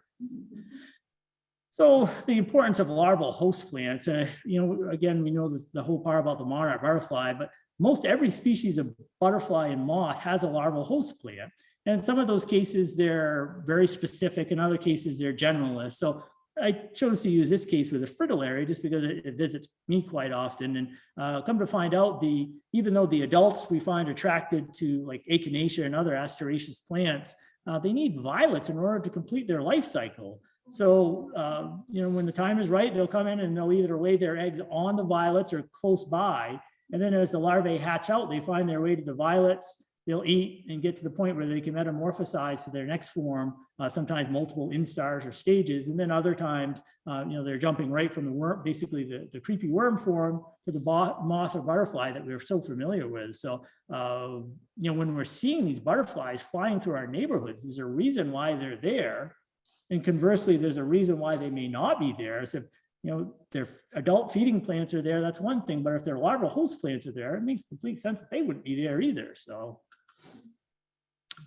So the importance of larval host plants, uh, you know, again, we know the, the whole part about the monarch butterfly, but most every species of butterfly and moth has a larval host plant. And some of those cases, they're very specific. In other cases, they're generalist. So I chose to use this case with a fritillary just because it, it visits me quite often. And uh, come to find out, the even though the adults we find attracted to like echinacea and other asteraceous plants, uh, they need violets in order to complete their life cycle. So, uh, you know, when the time is right, they'll come in and they'll either lay their eggs on the violets or close by. And then as the larvae hatch out, they find their way to the violets. They'll eat and get to the point where they can metamorphosize to their next form, uh, sometimes multiple instars or stages. And then other times, uh, you know, they're jumping right from the worm, basically the, the creepy worm form to the moth or butterfly that we're so familiar with. So, uh, you know, when we're seeing these butterflies flying through our neighborhoods, there's a reason why they're there. And conversely, there's a reason why they may not be there. So, you know, their adult feeding plants are there, that's one thing, but if their larval host plants are there, it makes complete sense that they wouldn't be there either, so.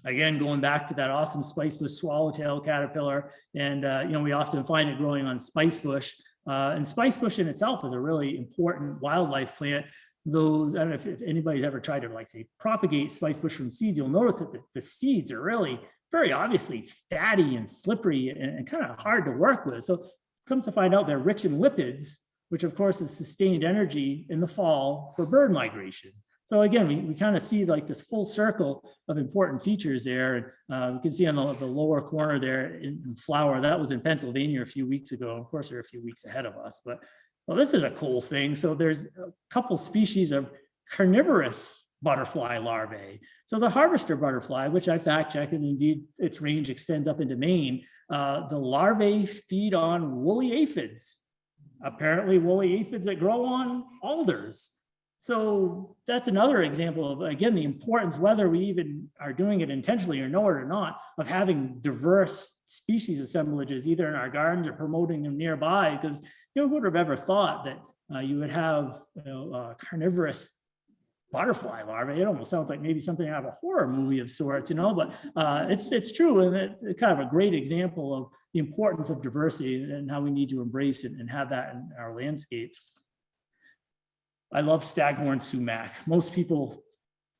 Again, going back to that awesome spice bush swallowtail caterpillar, and, uh, you know, we often find it growing on spice bush. Uh, and spice bush in itself is a really important wildlife plant. Those, I don't know if- if anybody's ever tried to like say propagate spice bush from seeds, you'll notice that the, the seeds are really very obviously fatty and slippery and, and kind of hard to work with. So come to find out they're rich in lipids, which of course is sustained energy in the fall for bird migration. So again, we, we kind of see like this full circle of important features there. Uh, we can see on the, the lower corner there in, in flower, that was in Pennsylvania a few weeks ago. Of course, they're a few weeks ahead of us, but well, this is a cool thing. So there's a couple species of carnivorous butterfly larvae. So the harvester butterfly, which I fact checked and indeed its range extends up into Maine, uh, the larvae feed on woolly aphids. Apparently woolly aphids that grow on alders. So that's another example of, again, the importance, whether we even are doing it intentionally or know it or not, of having diverse species assemblages, either in our gardens or promoting them nearby, because you know, who would have ever thought that uh, you would have you know, carnivorous butterfly larvae. It almost sounds like maybe something out of a horror movie of sorts, you know, but uh, it's it's true. And it, it's kind of a great example of the importance of diversity and how we need to embrace it and have that in our landscapes. I love staghorn sumac. Most people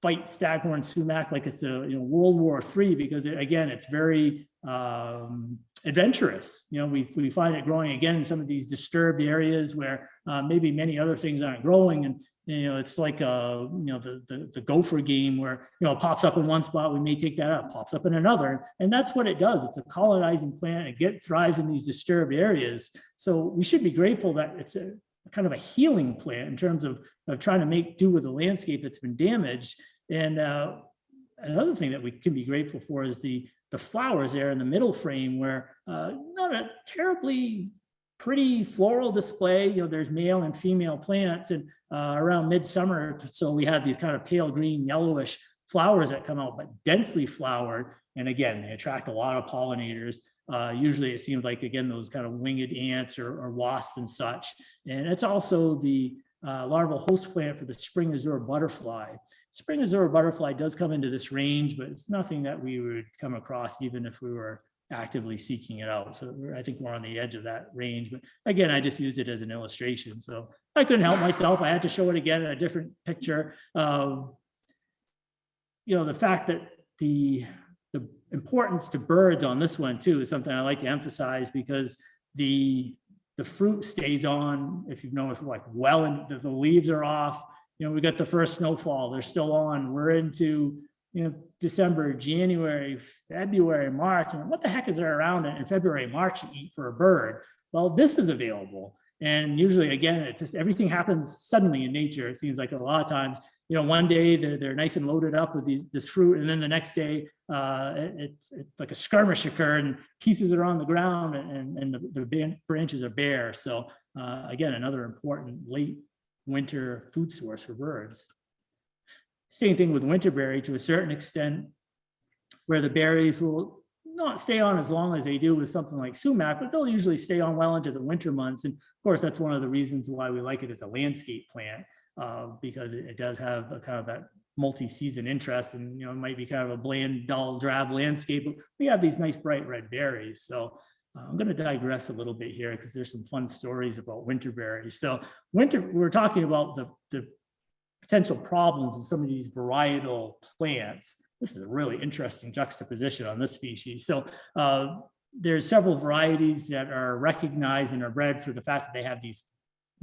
fight staghorn sumac like it's a, you know, World War III because it- again, it's very um, adventurous. You know, we, we find it growing again in some of these disturbed areas where uh, maybe many other things aren't growing and you know, it's like, uh, you know, the, the, the gopher game where, you know, it pops up in one spot, we may take that up, pops up in another. And that's what it does. It's a colonizing plant. It get thrives in these disturbed areas. So we should be grateful that it's a kind of a healing plant in terms of, of trying to make do with a landscape that's been damaged. And uh, another thing that we can be grateful for is the, the flowers there in the middle frame where uh, not a terribly pretty floral display, you know, there's male and female plants and uh, around midsummer, so we have these kind of pale green yellowish flowers that come out, but densely flowered. And again, they attract a lot of pollinators. Uh, usually it seems like, again, those kind of winged ants or, or wasps and such. And it's also the uh, larval host plant for the spring azure butterfly. Spring azure butterfly does come into this range, but it's nothing that we would come across even if we were actively seeking it out. So I think we're on the edge of that range, but again, I just used it as an illustration. So I couldn't help myself. I had to show it again in a different picture. Um, You know, the fact that the importance to birds on this one too is something I like to emphasize because the, the fruit stays on, if you've noticed, like well, and the, the leaves are off. You know, we got the first snowfall, they're still on. We're into, you know, December, January, February, March, and what the heck is there around in February, March to eat for a bird? Well, this is available. And usually, again, it just, everything happens suddenly in nature. It seems like a lot of times, you know, one day they're, they're nice and loaded up with these, this fruit, and then the next day, uh, it- it's, it's like a skirmish occurred and pieces are on the ground and, and the, the branches are bare. So, uh, again, another important late winter food source for birds. Same thing with winterberry to a certain extent, where the berries will not stay on as long as they do with something like sumac, but they'll usually stay on well into the winter months. And of course, that's one of the reasons why we like it as a landscape plant, uh, because it, it does have a kind of that multi-season interest and, you know, it might be kind of a bland, dull, drab landscape, but we have these nice bright red berries. So uh, I'm going to digress a little bit here because there's some fun stories about winter berries. So winter, we're talking about the, the potential problems with some of these varietal plants. This is a really interesting juxtaposition on this species. So uh, there's several varieties that are recognized and are bred for the fact that they have these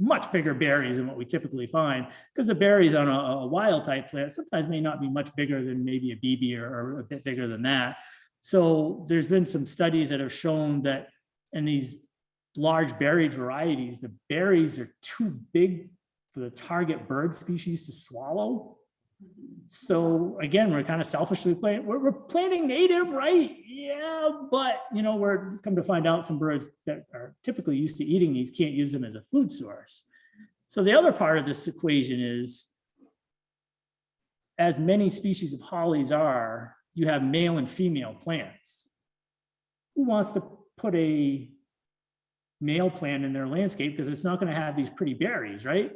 much bigger berries than what we typically find because the berries on a, a wild type plant sometimes may not be much bigger than maybe a BB or, or a bit bigger than that. So there's been some studies that have shown that in these large berried varieties, the berries are too big for the target bird species to swallow. So again, we're kind of selfishly we're, we're planting native, right? Yeah, but you know, we're come to find out some birds that are typically used to eating these can't use them as a food source. So the other part of this equation is as many species of hollies are, you have male and female plants. Who wants to put a male plant in their landscape because it's not going to have these pretty berries, right?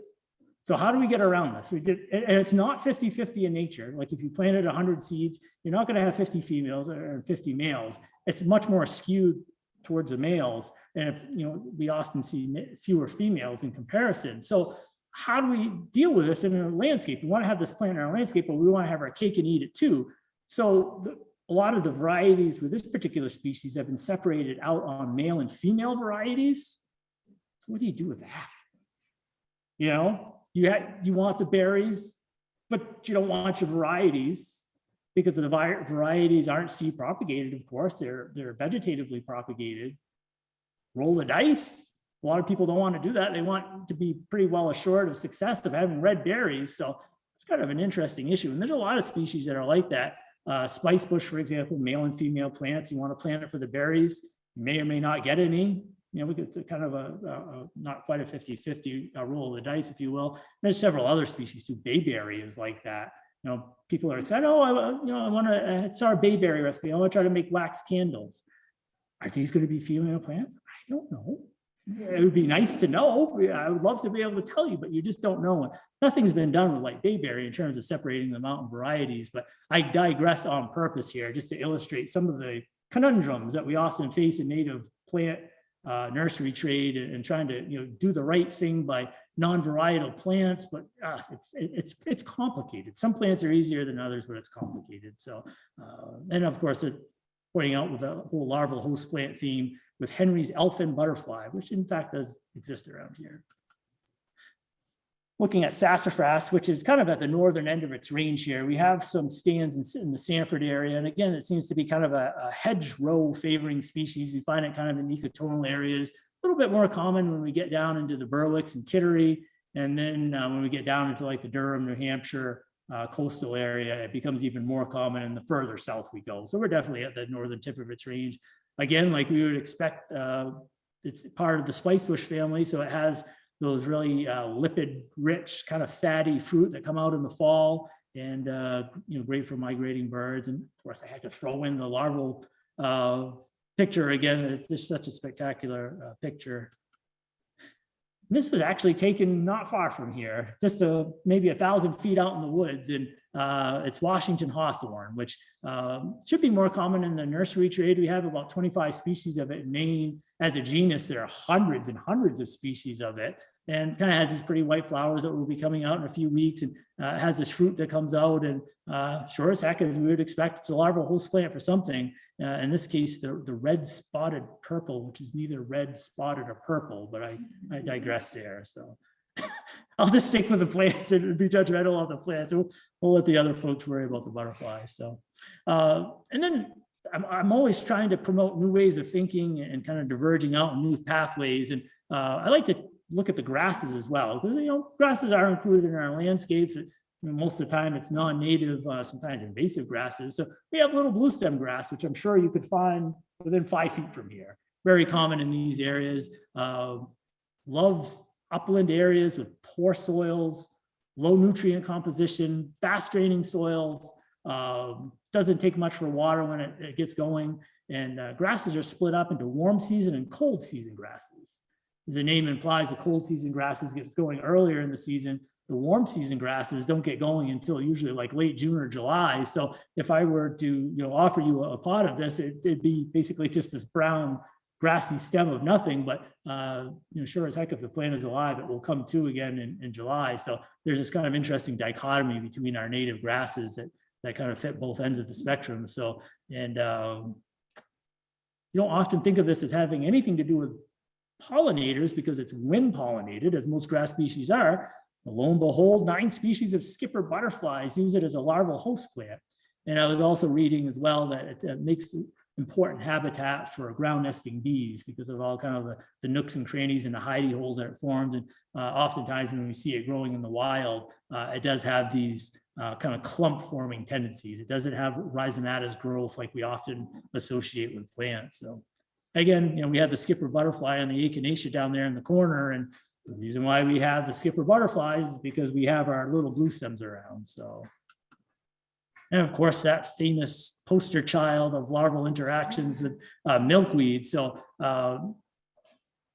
So how do we get around this? We did, and it's not 50-50 in nature. Like if you planted 100 seeds, you're not going to have 50 females or 50 males. It's much more skewed towards the males. And if, you know, we often see fewer females in comparison. So how do we deal with this in a landscape? We want to have this plant in our landscape, but we want to have our cake and eat it too. So the- a lot of the varieties with this particular species have been separated out on male and female varieties. So what do you do with that? You know, you had, you want the berries, but you don't want your varieties because the varieties aren't seed propagated, of course, they're, they're vegetatively propagated. Roll the dice. A lot of people don't want to do that. They want to be pretty well assured of success of having red berries. So it's kind of an interesting issue. And there's a lot of species that are like that. Uh, spice bush, for example, male and female plants, you want to plant it for the berries, you may or may not get any. You know, we get to kind of a, a- a- not quite a 50-50 uh, roll of the dice, if you will. There's several other species too. Bayberry is like that. You know, people are excited, oh, I, you know, I want to, start a bayberry recipe. I want to try to make wax candles. Are these going to be female plants? I don't know. It would be nice to know. I would love to be able to tell you, but you just don't know. Nothing's been done with like bayberry in terms of separating the mountain varieties, but I digress on purpose here just to illustrate some of the conundrums that we often face in native plant uh, nursery trade and and trying to, you know, do the right thing by non-varietal plants, but uh, it's, it- it's, it's complicated. Some plants are easier than others, but it's complicated. So, uh, and of course, it pointing out with the whole larval host plant theme with Henry's elfin butterfly, which in fact does exist around here. Looking at sassafras, which is kind of at the northern end of its range here, we have some stands in, in the Sanford area. And again, it seems to be kind of a, a hedgerow favoring species. You find it kind of in ecotonal areas, a little bit more common when we get down into the Berwicks and Kittery. And then uh, when we get down into like the Durham, New Hampshire uh, coastal area, it becomes even more common and the further south we go. So we're definitely at the northern tip of its range. Again, like we would expect, uh, it's part of the spicebush family, so it has those really uh, lipid rich kind of fatty fruit that come out in the fall and uh, you know great for migrating birds. And of course I had to throw in the larval uh, picture again. It's just such a spectacular uh, picture this was actually taken not far from here just a, maybe a thousand feet out in the woods and uh, it's Washington hawthorn which um, should be more common in the nursery trade we have about 25 species of it in Maine as a genus, there are hundreds and hundreds of species of it and kind of has these pretty white flowers that will be coming out in a few weeks and uh, has this fruit that comes out and uh, sure as heck as we would expect, it's a larval host plant for something. Uh, in this case, the, the red spotted purple, which is neither red spotted or purple, but I, I digress there. So I'll just stick with the plants and be judgmental of the plants. We'll, we'll let the other folks worry about the butterflies. So, uh, and then I'm, I'm always trying to promote new ways of thinking and kind of diverging out new pathways. And uh, I like to look at the grasses as well, because, you know, grasses are included in our landscapes. Most of the time it's non-native, uh, sometimes invasive grasses. So we have little blue stem grass, which I'm sure you could find within five feet from here. Very common in these areas. Uh, Loves upland areas with poor soils, low nutrient composition, fast draining soils. um, Doesn't take much for water when it, it gets going. And uh, grasses are split up into warm season and cold season grasses. As the name implies, the cold season grasses gets going earlier in the season. The warm season grasses don't get going until usually like late June or July. So if I were to, you know, offer you a pot of this, it- it'd be basically just this brown grassy stem of nothing, but uh, you know, sure as heck, if the plant is alive, it will come to again in, in July. So there's this kind of interesting dichotomy between our native grasses that, that kind of fit both ends of the spectrum. So, and um, you don't often think of this as having anything to do with pollinators because it's wind pollinated, as most grass species are. Lo and behold, nine species of skipper butterflies use it as a larval host plant. And I was also reading as well that it uh, makes important habitat for ground nesting bees because of all kind of the, the nooks and crannies and the hidey holes that it forms. And uh, oftentimes when we see it growing in the wild, uh, it does have these uh, kind of clump forming tendencies. It doesn't have rhizomatous growth like we often associate with plants. So again, you know, we have the skipper butterfly on the echinacea down there in the corner. And the reason why we have the skipper butterflies is because we have our little blue stems around. So. And of course, that famous poster child of larval interactions and uh, milkweed. So um,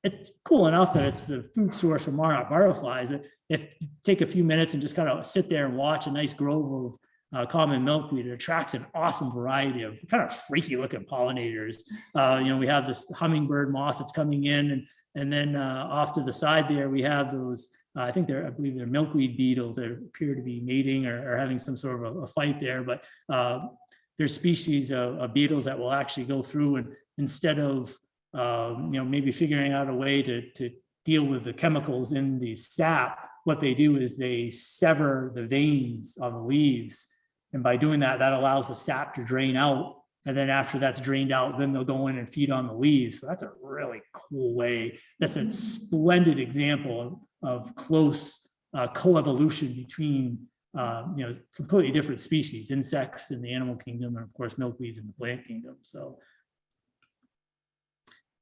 it's cool enough that it's the food source for monarch butterflies. But If you take a few minutes and just kind of sit there and watch a nice grove of uh, common milkweed, it attracts an awesome variety of kind of freaky looking pollinators. Uh, you know, we have this hummingbird moth that's coming in and, and then uh, off to the side there, we have those uh, I think they're, I believe they're milkweed beetles that appear to be mating or, or having some sort of a, a fight there, but uh, there's species of, of beetles that will actually go through and instead of, um, you know, maybe figuring out a way to, to deal with the chemicals in the sap, what they do is they sever the veins on the leaves. And by doing that, that allows the sap to drain out. And then after that's drained out, then they'll go in and feed on the leaves. So that's a really cool way. That's a splendid example of close uh, coevolution between, uh, you know, completely different species, insects in the animal kingdom, and of course, milkweeds in the plant kingdom. So.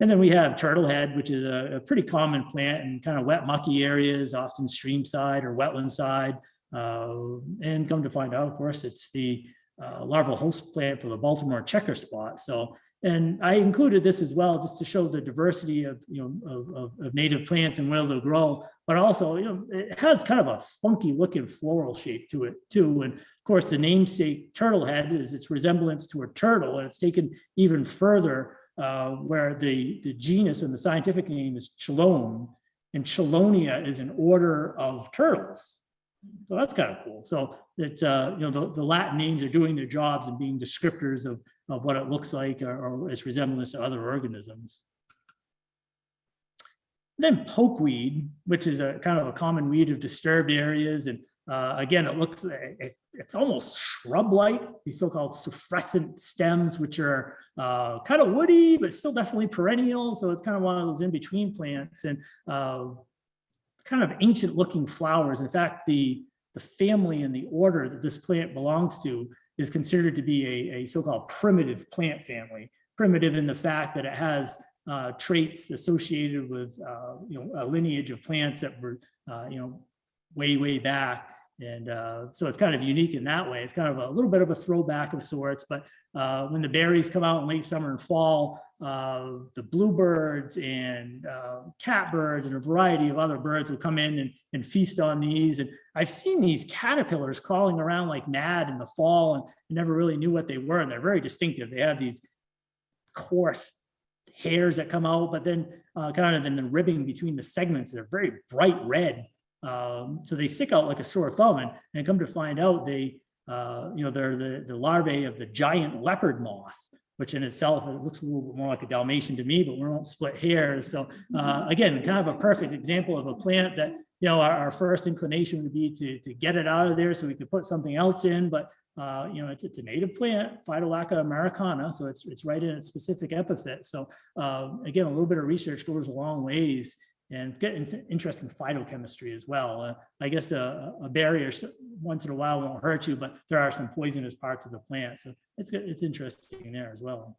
And then we have turtlehead, which is a, a pretty common plant in kind of wet, mucky areas, often stream side or wetland side. Uh, and come to find out, of course, it's the uh, larval host plant for the Baltimore checker spot. So and I included this as well, just to show the diversity of, you know, of, of, native plants and where they'll grow, but also, you know, it has kind of a funky looking floral shape to it too. And of course, the namesake turtle head is its resemblance to a turtle, and it's taken even further uh, where the, the genus and the scientific name is Chelone. and Chelonia is an order of turtles. So that's kind of cool. So it's, uh, you know, the, the Latin names are doing their jobs and being descriptors of, of what it looks like or, or its resemblance to other organisms. Then pokeweed, which is a kind of a common weed of disturbed areas. And uh, again, it looks, it, it's almost shrub-like, these so-called suffrutescent stems, which are uh, kind of woody, but still definitely perennial. So it's kind of one of those in-between plants and uh, kind of ancient looking flowers. In fact, the, the family and the order that this plant belongs to is considered to be a, a so-called primitive plant family. Primitive in the fact that it has uh, traits associated with, uh, you know, a lineage of plants that were, uh, you know, way, way back. And uh, so it's kind of unique in that way. It's kind of a little bit of a throwback of sorts, but uh, when the berries come out in late summer and fall, uh, the bluebirds and uh, catbirds and a variety of other birds will come in and, and feast on these. And I've seen these caterpillars crawling around like mad in the fall and never really knew what they were. And they're very distinctive. They have these coarse hairs that come out, but then uh, kind of then the ribbing between the segments, they're very bright red. Um, so they stick out like a sore thumb and, and come to find out they, uh, you know, they're the, the larvae of the giant leopard moth, which in itself, it looks a little bit more like a Dalmatian to me, but we won't split hairs. So uh, again, kind of a perfect example of a plant that, you know, our, our first inclination would be to, to get it out of there so we could put something else in, but uh, you know, it's, it's a native plant, Phytolacca americana, so it's, it's right in its specific epithet. So uh, again, a little bit of research goes a long ways and get in- interesting phytochemistry as well. Uh, I guess a, a barrier once in a while won't hurt you, but there are some poisonous parts of the plant. So it's, it's interesting there as well.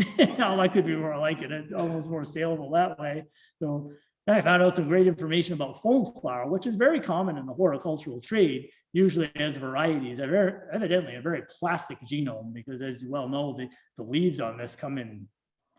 I like to be more like it, it's almost more saleable that way. So I found out some great information about foam flower, which is very common in the horticultural trade, usually as varieties, evidently a very plastic genome, because as you well know, the, the leaves on this come in,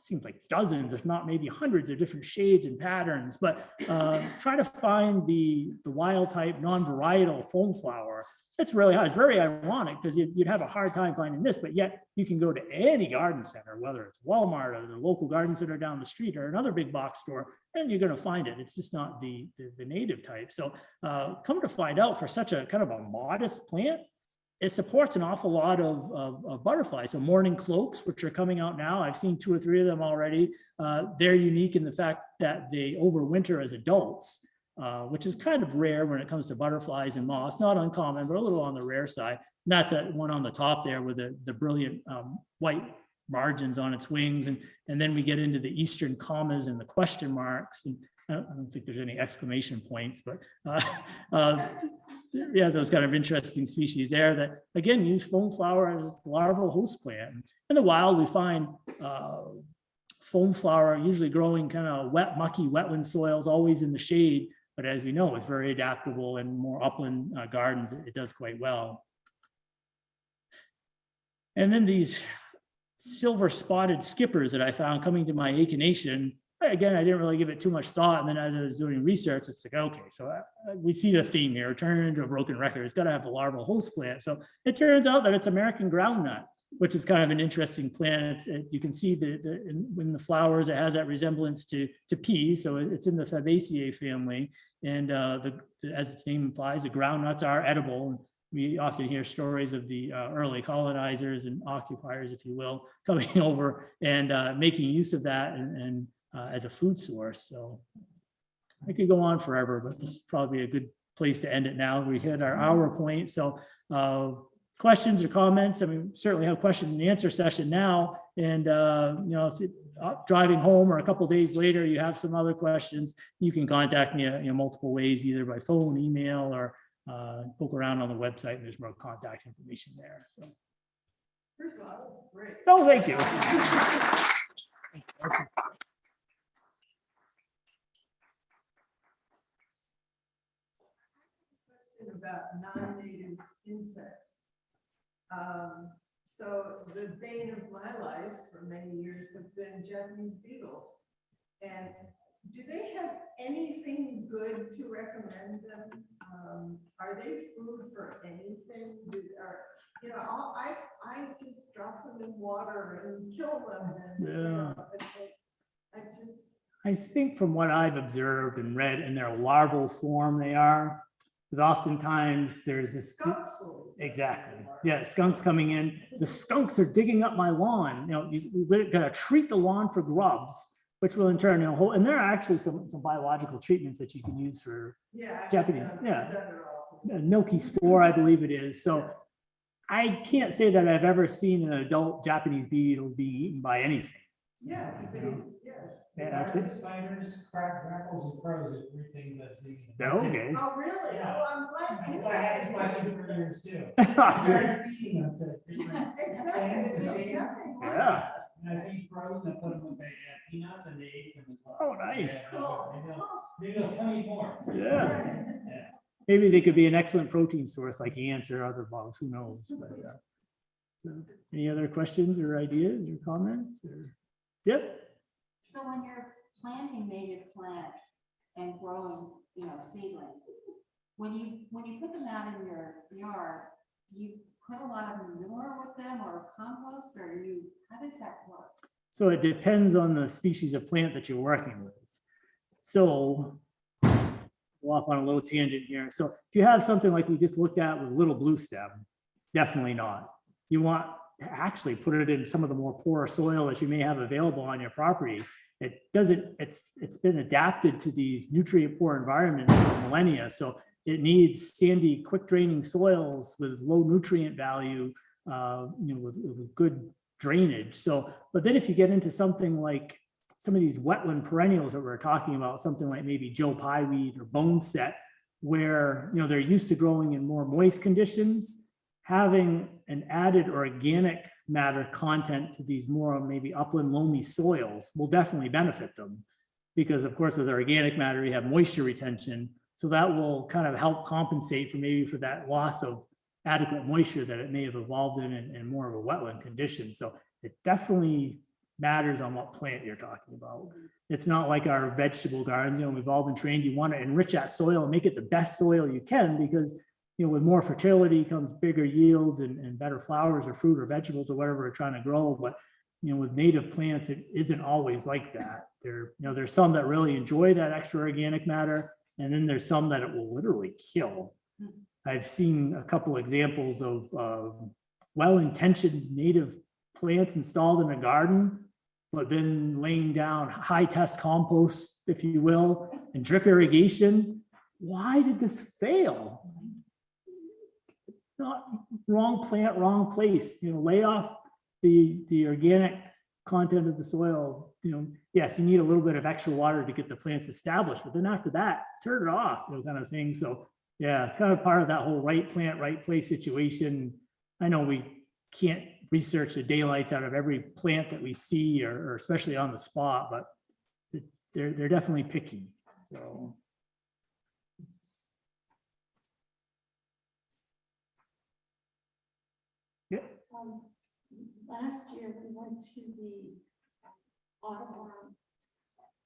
seems like dozens, if not maybe hundreds of different shades and patterns, but uh, try to find the, the wild type non-varietal foam flower. It's really hard. It's very ironic because you'd, you'd have a hard time finding this, but yet you can go to any garden center, whether it's Walmart or the local garden center down the street or another big box store, and you're going to find it. It's just not the, the, the native type. So uh, come to find out for such a kind of a modest plant, it supports an awful lot of, of, of butterflies. So mourning cloaks, which are coming out now, I've seen two or three of them already. Uh, they're unique in the fact that they overwinter as adults, uh, which is kind of rare when it comes to butterflies and moths. Not uncommon, but a little on the rare side. That's that one on the top there with the, the brilliant um, white margins on its wings. And, and then we get into the eastern commas and the question marks. And I don't, I don't think there's any exclamation points, but uh, uh, yeah, those kind of interesting species there that again use foam flower as larval host plant. In the wild, we find uh, foam flower usually growing kind of wet, mucky wetland soils, always in the shade. But as we know, it's very adaptable in more upland uh, gardens. It, does quite well. And then these silver spotted skippers that I found coming to my echinacea. Again, I didn't really give it too much thought. And then as I was doing research, it's like, okay, so uh, we see the theme here, turn into a broken record. It's got to have a larval host plant. So it turns out that it's American groundnut, which is kind of an interesting plant. It- You can see the, in, when the flowers, it has that resemblance to, to peas. So it- it's in the Fabaceae family. And uh, the- as its name implies, the groundnuts are edible. We often hear stories of the uh, early colonizers and occupiers, if you will, coming over and uh, making use of that and, and uh, as a food source. So I could go on forever, but this is probably a good place to end it now. We hit our hour point. So uh, questions or comments? I mean, certainly have a question and answer session now. And, uh, you know, if it, uh, driving home or a couple days later, you have some other questions, you can contact me, uh, you know, multiple ways, either by phone, email, or uh, poke around on the website and there's more contact information there. So, First of all, that was great. oh, thank you. Question about non-native insects. Um, so the bane of my life for many years have been Japanese beetles. And do they have anything good to recommend them? Um, are they food for anything? Do- Are, you know, I'll- I, I just drop them in water and kill them and, you know, they- I just, I think from what I've observed and read in their larval form, they are. Because oftentimes there's this, exactly, yeah, skunks coming in. The skunks are digging up my lawn, you know, you, we gotta treat the lawn for grubs, which will in turn, you know, whole- and there are actually some, some biological treatments that you can use for Yeah. Japanese, yeah. I've done it all. Uh, a milky spore, I believe it is. So I can't say that I've ever seen an adult Japanese beetle being eaten by anything. Yeah, yeah. Yeah, Dark I- spiders, crack, grackles, and crows are three things I've seen. Okay. Oh, really? Yeah. Oh, I'm glad. I I had this question for years too. Yeah. Started feeding them to different things to There's see. nothing like Yeah. And I feed crows and I put them with the peanuts and they ate them as well. Oh, nice. Yeah, Cool. Maybe they'll, maybe they'll tell you more. Yeah. Maybe they could be an excellent protein source like ants or other bugs, who knows? but, uh, so, Any other questions or ideas or comments or? Yep, So when you're planting native plants and growing, you know, seedlings, when you, when you put them out in your yard, do you put a lot of manure with them or compost or you, how does that work? so it depends on the species of plant that you're working with. So go off on a little tangent here. So if you have something like we just looked at with little blue stem, definitely not. You want actually put it in some of the more poor soil that you may have available on your property. It doesn't, it's, it's been adapted to these nutrient poor environments for millennia. So it needs sandy, quick draining soils with low nutrient value, uh, you know, with, with good drainage. So, but then if you get into something like some of these wetland perennials that we're talking about, something like maybe Joe Pye weed or bone set, where, you know, they're used to growing in more moist conditions, having an added organic matter content to these more maybe upland loamy soils will definitely benefit them. Because of course, with organic matter, you have moisture retention. So that will kind of help compensate for maybe for that loss of adequate moisture that it may have evolved in, in, more of a wetland condition. So it definitely matters on what plant you're talking about. It's not like our vegetable gardens, you know, we've all been trained, you want to enrich that soil and make it the best soil you can because, you know, with more fertility comes bigger yields and, and better flowers or fruit or vegetables or whatever we're trying to grow. But, you know, with native plants, it isn't always like that. There, you know, there's some that really enjoy that extra organic matter. And then there's some that it will literally kill. I've seen a couple examples of, uh, well-intentioned native plants installed in a garden, but then laying down high-test compost, if you will, and drip irrigation. Why did this fail? Not wrong plant, wrong place, you know, lay off the, the organic content of the soil, you know, yes, you need a little bit of extra water to get the plants established, but then after that, turn it off, you know, kind of thing. So, yeah, it's kind of part of that whole right plant, right place situation. I know we can't research the daylights out of every plant that we see or, or especially on the spot, but they're, they're definitely picky, so. Um, last year, we went to the Audubon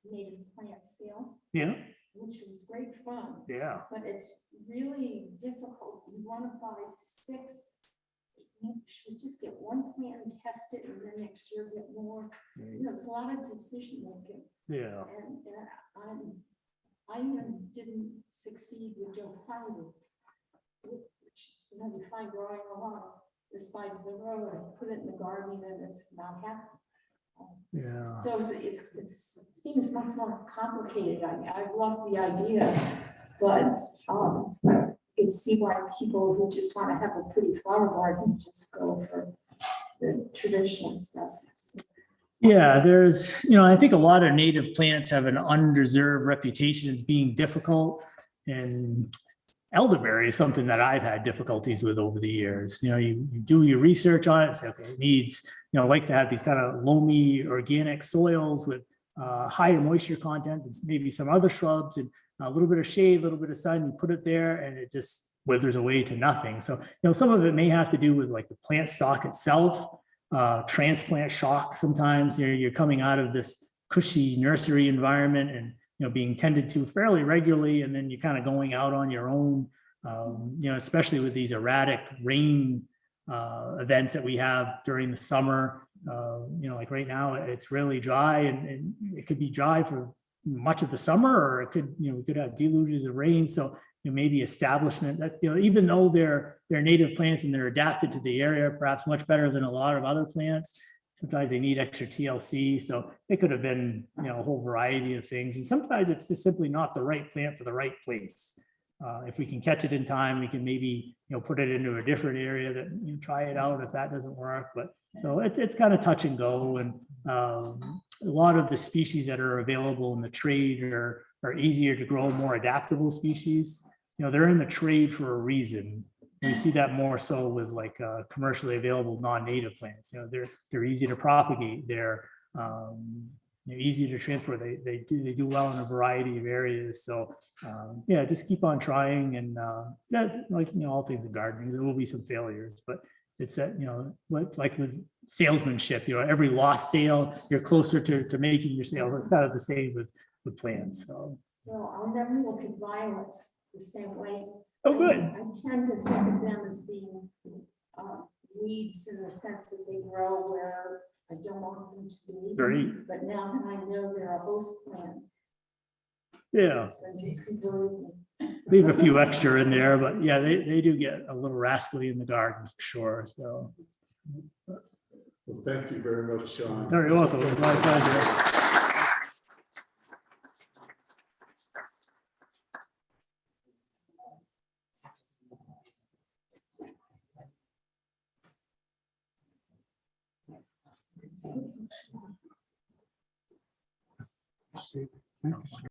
native plant sale, Yeah, which was great fun, yeah, but it's really difficult. You want to buy six. You should just get one plant and test it, and then next year get more. You know, it's a lot of decision making, yeah, and, and I'm- I even didn't succeed with Joe Harvey. Which, you know, you find growing along the sides of the road, I put it in the garden and it's not happening. yeah. So it's, it's, it seems much more complicated. I, I love the idea, but, um, I can see why people who just want to have a pretty flower garden just go for the traditional stuff. Yeah, there's, you know, I think a lot of native plants have an undeserved reputation as being difficult. And elderberry is something that I've had difficulties with over the years. You know, you, you do your research on it, say, okay, it needs, you know, like to have these kind of loamy organic soils with uh, higher moisture content and maybe some other shrubs and a little bit of shade, a little bit of sun, you put it there and it just withers away to nothing. So, you know, some of it may have to do with like the plant stock itself uh, transplant shock sometimes. You're, you're coming out of this cushy nursery environment and, you know, being tended to fairly regularly, and then you're kind of going out on your own, um, you know, especially with these erratic rain uh, events that we have during the summer. Uh, you know, like right now, it's really dry and, and it could be dry for much of the summer, or it could, you know, we could have deluges of rain, so you know, maybe establishment that, you know, even though they're, they're native plants and they're adapted to the area, perhaps much better than a lot of other plants. Sometimes they need extra TLC, so it could have been, you know, a whole variety of things, and sometimes it's just simply not the right plant for the right place. Uh, if we can catch it in time, we can maybe, you know, put it into a different area that you know, try it out if that doesn't work, but so it's, it's kind of touch and go and, um, a lot of the species that are available in the trade are, are easier to grow, more adaptable species. You know, they're in the trade for a reason. We see that more so with like, uh, commercially available non-native plants, you know, they're, they're easy to propagate, they're, um, easy to transport, they, they do, they do well in a variety of areas, so, um, yeah, just keep on trying and, uh, that, like, you know, all things in gardening, there will be some failures, but it's that, you know, like, like with salesmanship, you know, every lost sale, you're closer to, to making your sales. It's kind of the same with, with plants, so. Well, I'll never look at violets the same way. Oh, good. I tend to think of them as being uh, weeds in the sense that they grow where I don't want them to be. Very, But now that I know they're a host plant, yeah, so just worry. leave a few extra in there, but yeah, they, they do get a little rascally in the garden, for sure, so. Well, thank you very much, Sean. Very welcome,